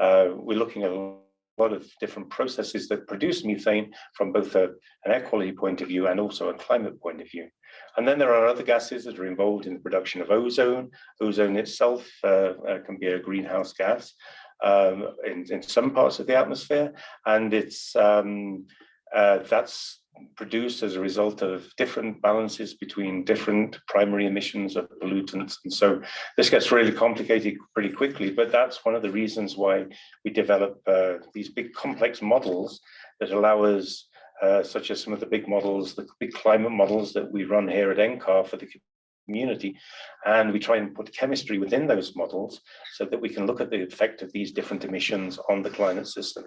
uh, we're looking at a lot of different processes that produce methane from both a, an air quality point of view and also a climate point of view. And then there are other gases that are involved in the production of ozone. Ozone itself uh, uh, can be a greenhouse gas um, in, in some parts of the atmosphere, and it's um, uh, that's produced as a result of different balances between different primary emissions of pollutants. And so this gets really complicated pretty quickly, but that's one of the reasons why we develop uh, these big complex models that allow us, uh, such as some of the big models, the big climate models that we run here at NCAR for the community. And we try and put chemistry within those models so that we can look at the effect of these different emissions on the climate system.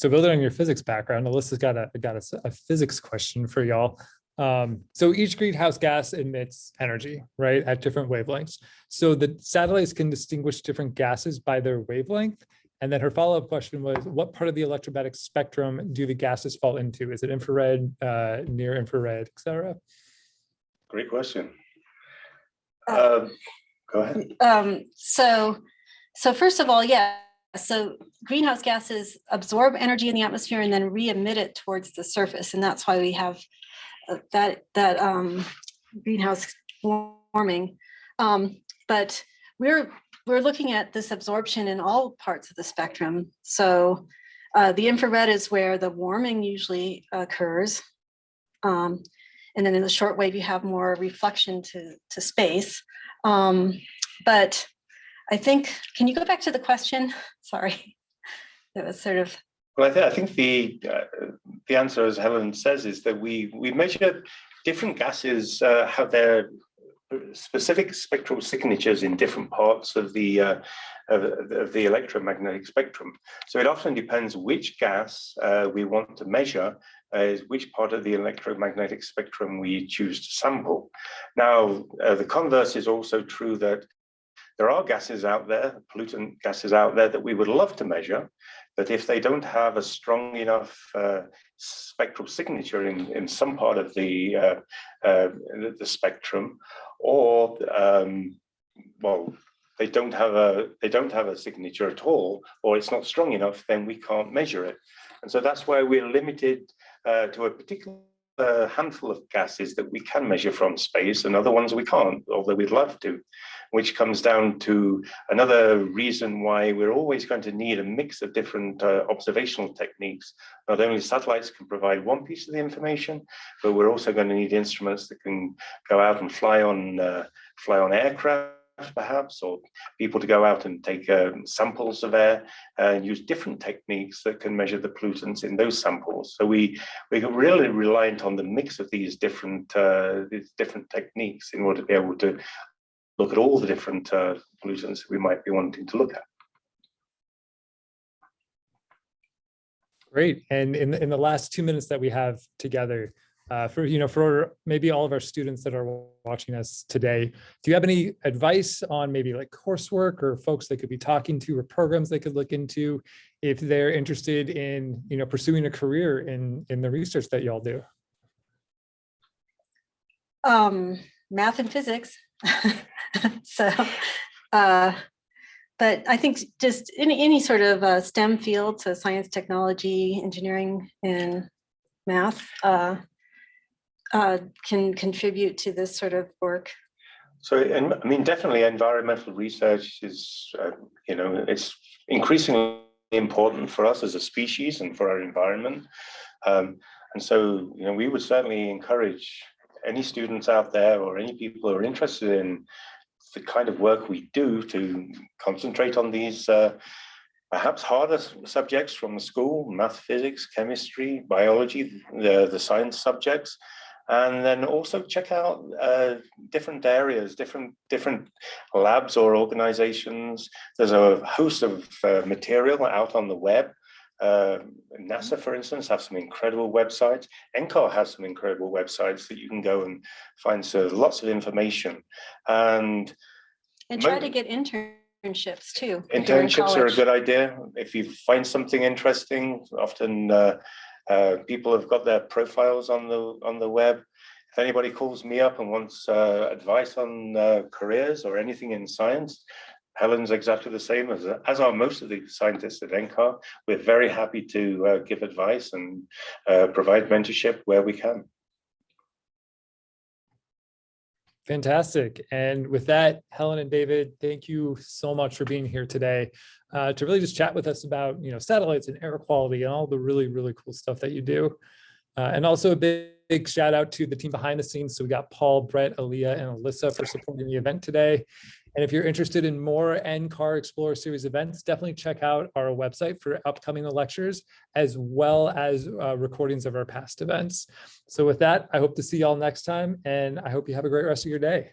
So building on your physics background, Alyssa's got a got a, a physics question for y'all. Um, so each greenhouse gas emits energy, right, at different wavelengths. So the satellites can distinguish different gases by their wavelength. And then her follow-up question was, what part of the electromagnetic spectrum do the gases fall into? Is it infrared, uh, near infrared, et cetera? Great question. Uh, Um, go ahead. Um, so, so first of all, yeah, so greenhouse gases absorb energy in the atmosphere and then re-emit it towards the surface. And that's why we have uh, that, that um, greenhouse warming. Um, but we're, we're looking at this absorption in all parts of the spectrum. So uh, the infrared is where the warming usually occurs. Um, and then in the short wave, you have more reflection to, to space. Um, but I think, can you go back to the question? Sorry, it was sort of, Well, I, th I think the uh, the answer, as Helen says, is that we we measure different gases uh, have their specific spectral signatures in different parts of the uh, of, of the electromagnetic spectrum. So it often depends which gas uh, we want to measure, uh, which part of the electromagnetic spectrum we choose to sample. Now, uh, the converse is also true that there are gases out there, pollutant gases out there that we would love to measure, but if they don't have a strong enough uh, spectral signature in, in some part of the, uh, uh, the spectrum, or um, well, they don't have a they don't have a signature at all, or it's not strong enough, then we can't measure it. And so that's why we're limited uh, to a particular handful of gases that we can measure from space and other ones we can't, although we'd love to, which comes down to another reason why we're always going to need a mix of different uh, observational techniques. Not only satellites can provide one piece of the information, but we're also going to need instruments that can go out and fly on uh, fly on aircraft perhaps, or people to go out and take um, samples of air and use different techniques that can measure the pollutants in those samples. So we we're really reliant on the mix of these different uh, these different techniques in order to be able to look at all the different uh, pollutants we might be wanting to look at. Great. And in, in the last two minutes that we have together, uh, for, you know, for maybe all of our students that are watching us today, do you have any advice on maybe like coursework or folks they could be talking to or programs they could look into if they're interested in, you know, pursuing a career in, in the research that y'all do? um, math and physics. so, uh, but I think just any, any sort of uh, STEM field, so science, technology, engineering, and math uh, uh, can contribute to this sort of work. So, and I mean, definitely environmental research is, uh, you know, it's increasingly important for us as a species and for our environment. Um, and so, you know, we would certainly encourage any students out there or any people who are interested in the kind of work we do to concentrate on these uh, perhaps harder subjects from the school, math, physics, chemistry, biology, the, the science subjects, and then also check out uh, different areas, different different labs or organizations. There's a host of uh, material out on the web. Uh, NASA, for instance, have some incredible websites. NCAR has some incredible websites that you can go and find so lots of information. And And try to get internships too. internships are a good idea. If you find something interesting, often uh, uh, people have got their profiles on the on the web. If anybody calls me up and wants uh, advice on uh, careers or anything in science, Helen's exactly the same as as are most of the scientists at NCAR. We're very happy to uh, give advice and uh, provide mentorship where we can. Fantastic. And with that, Helen and David, thank you so much for being here today uh, to really just chat with us about, you know, satellites and air quality and all the really, really cool stuff that you do. Uh, and also a big, big shout out to the team behind the scenes. So we got Paul, Brett, Aaliyah, and Alyssa for supporting the event today. And if you're interested in more NCAR Explorer Series events, definitely check out our website for upcoming lectures, as well as uh, recordings of our past events. So with that, I hope to see y'all next time, and I hope you have a great rest of your day.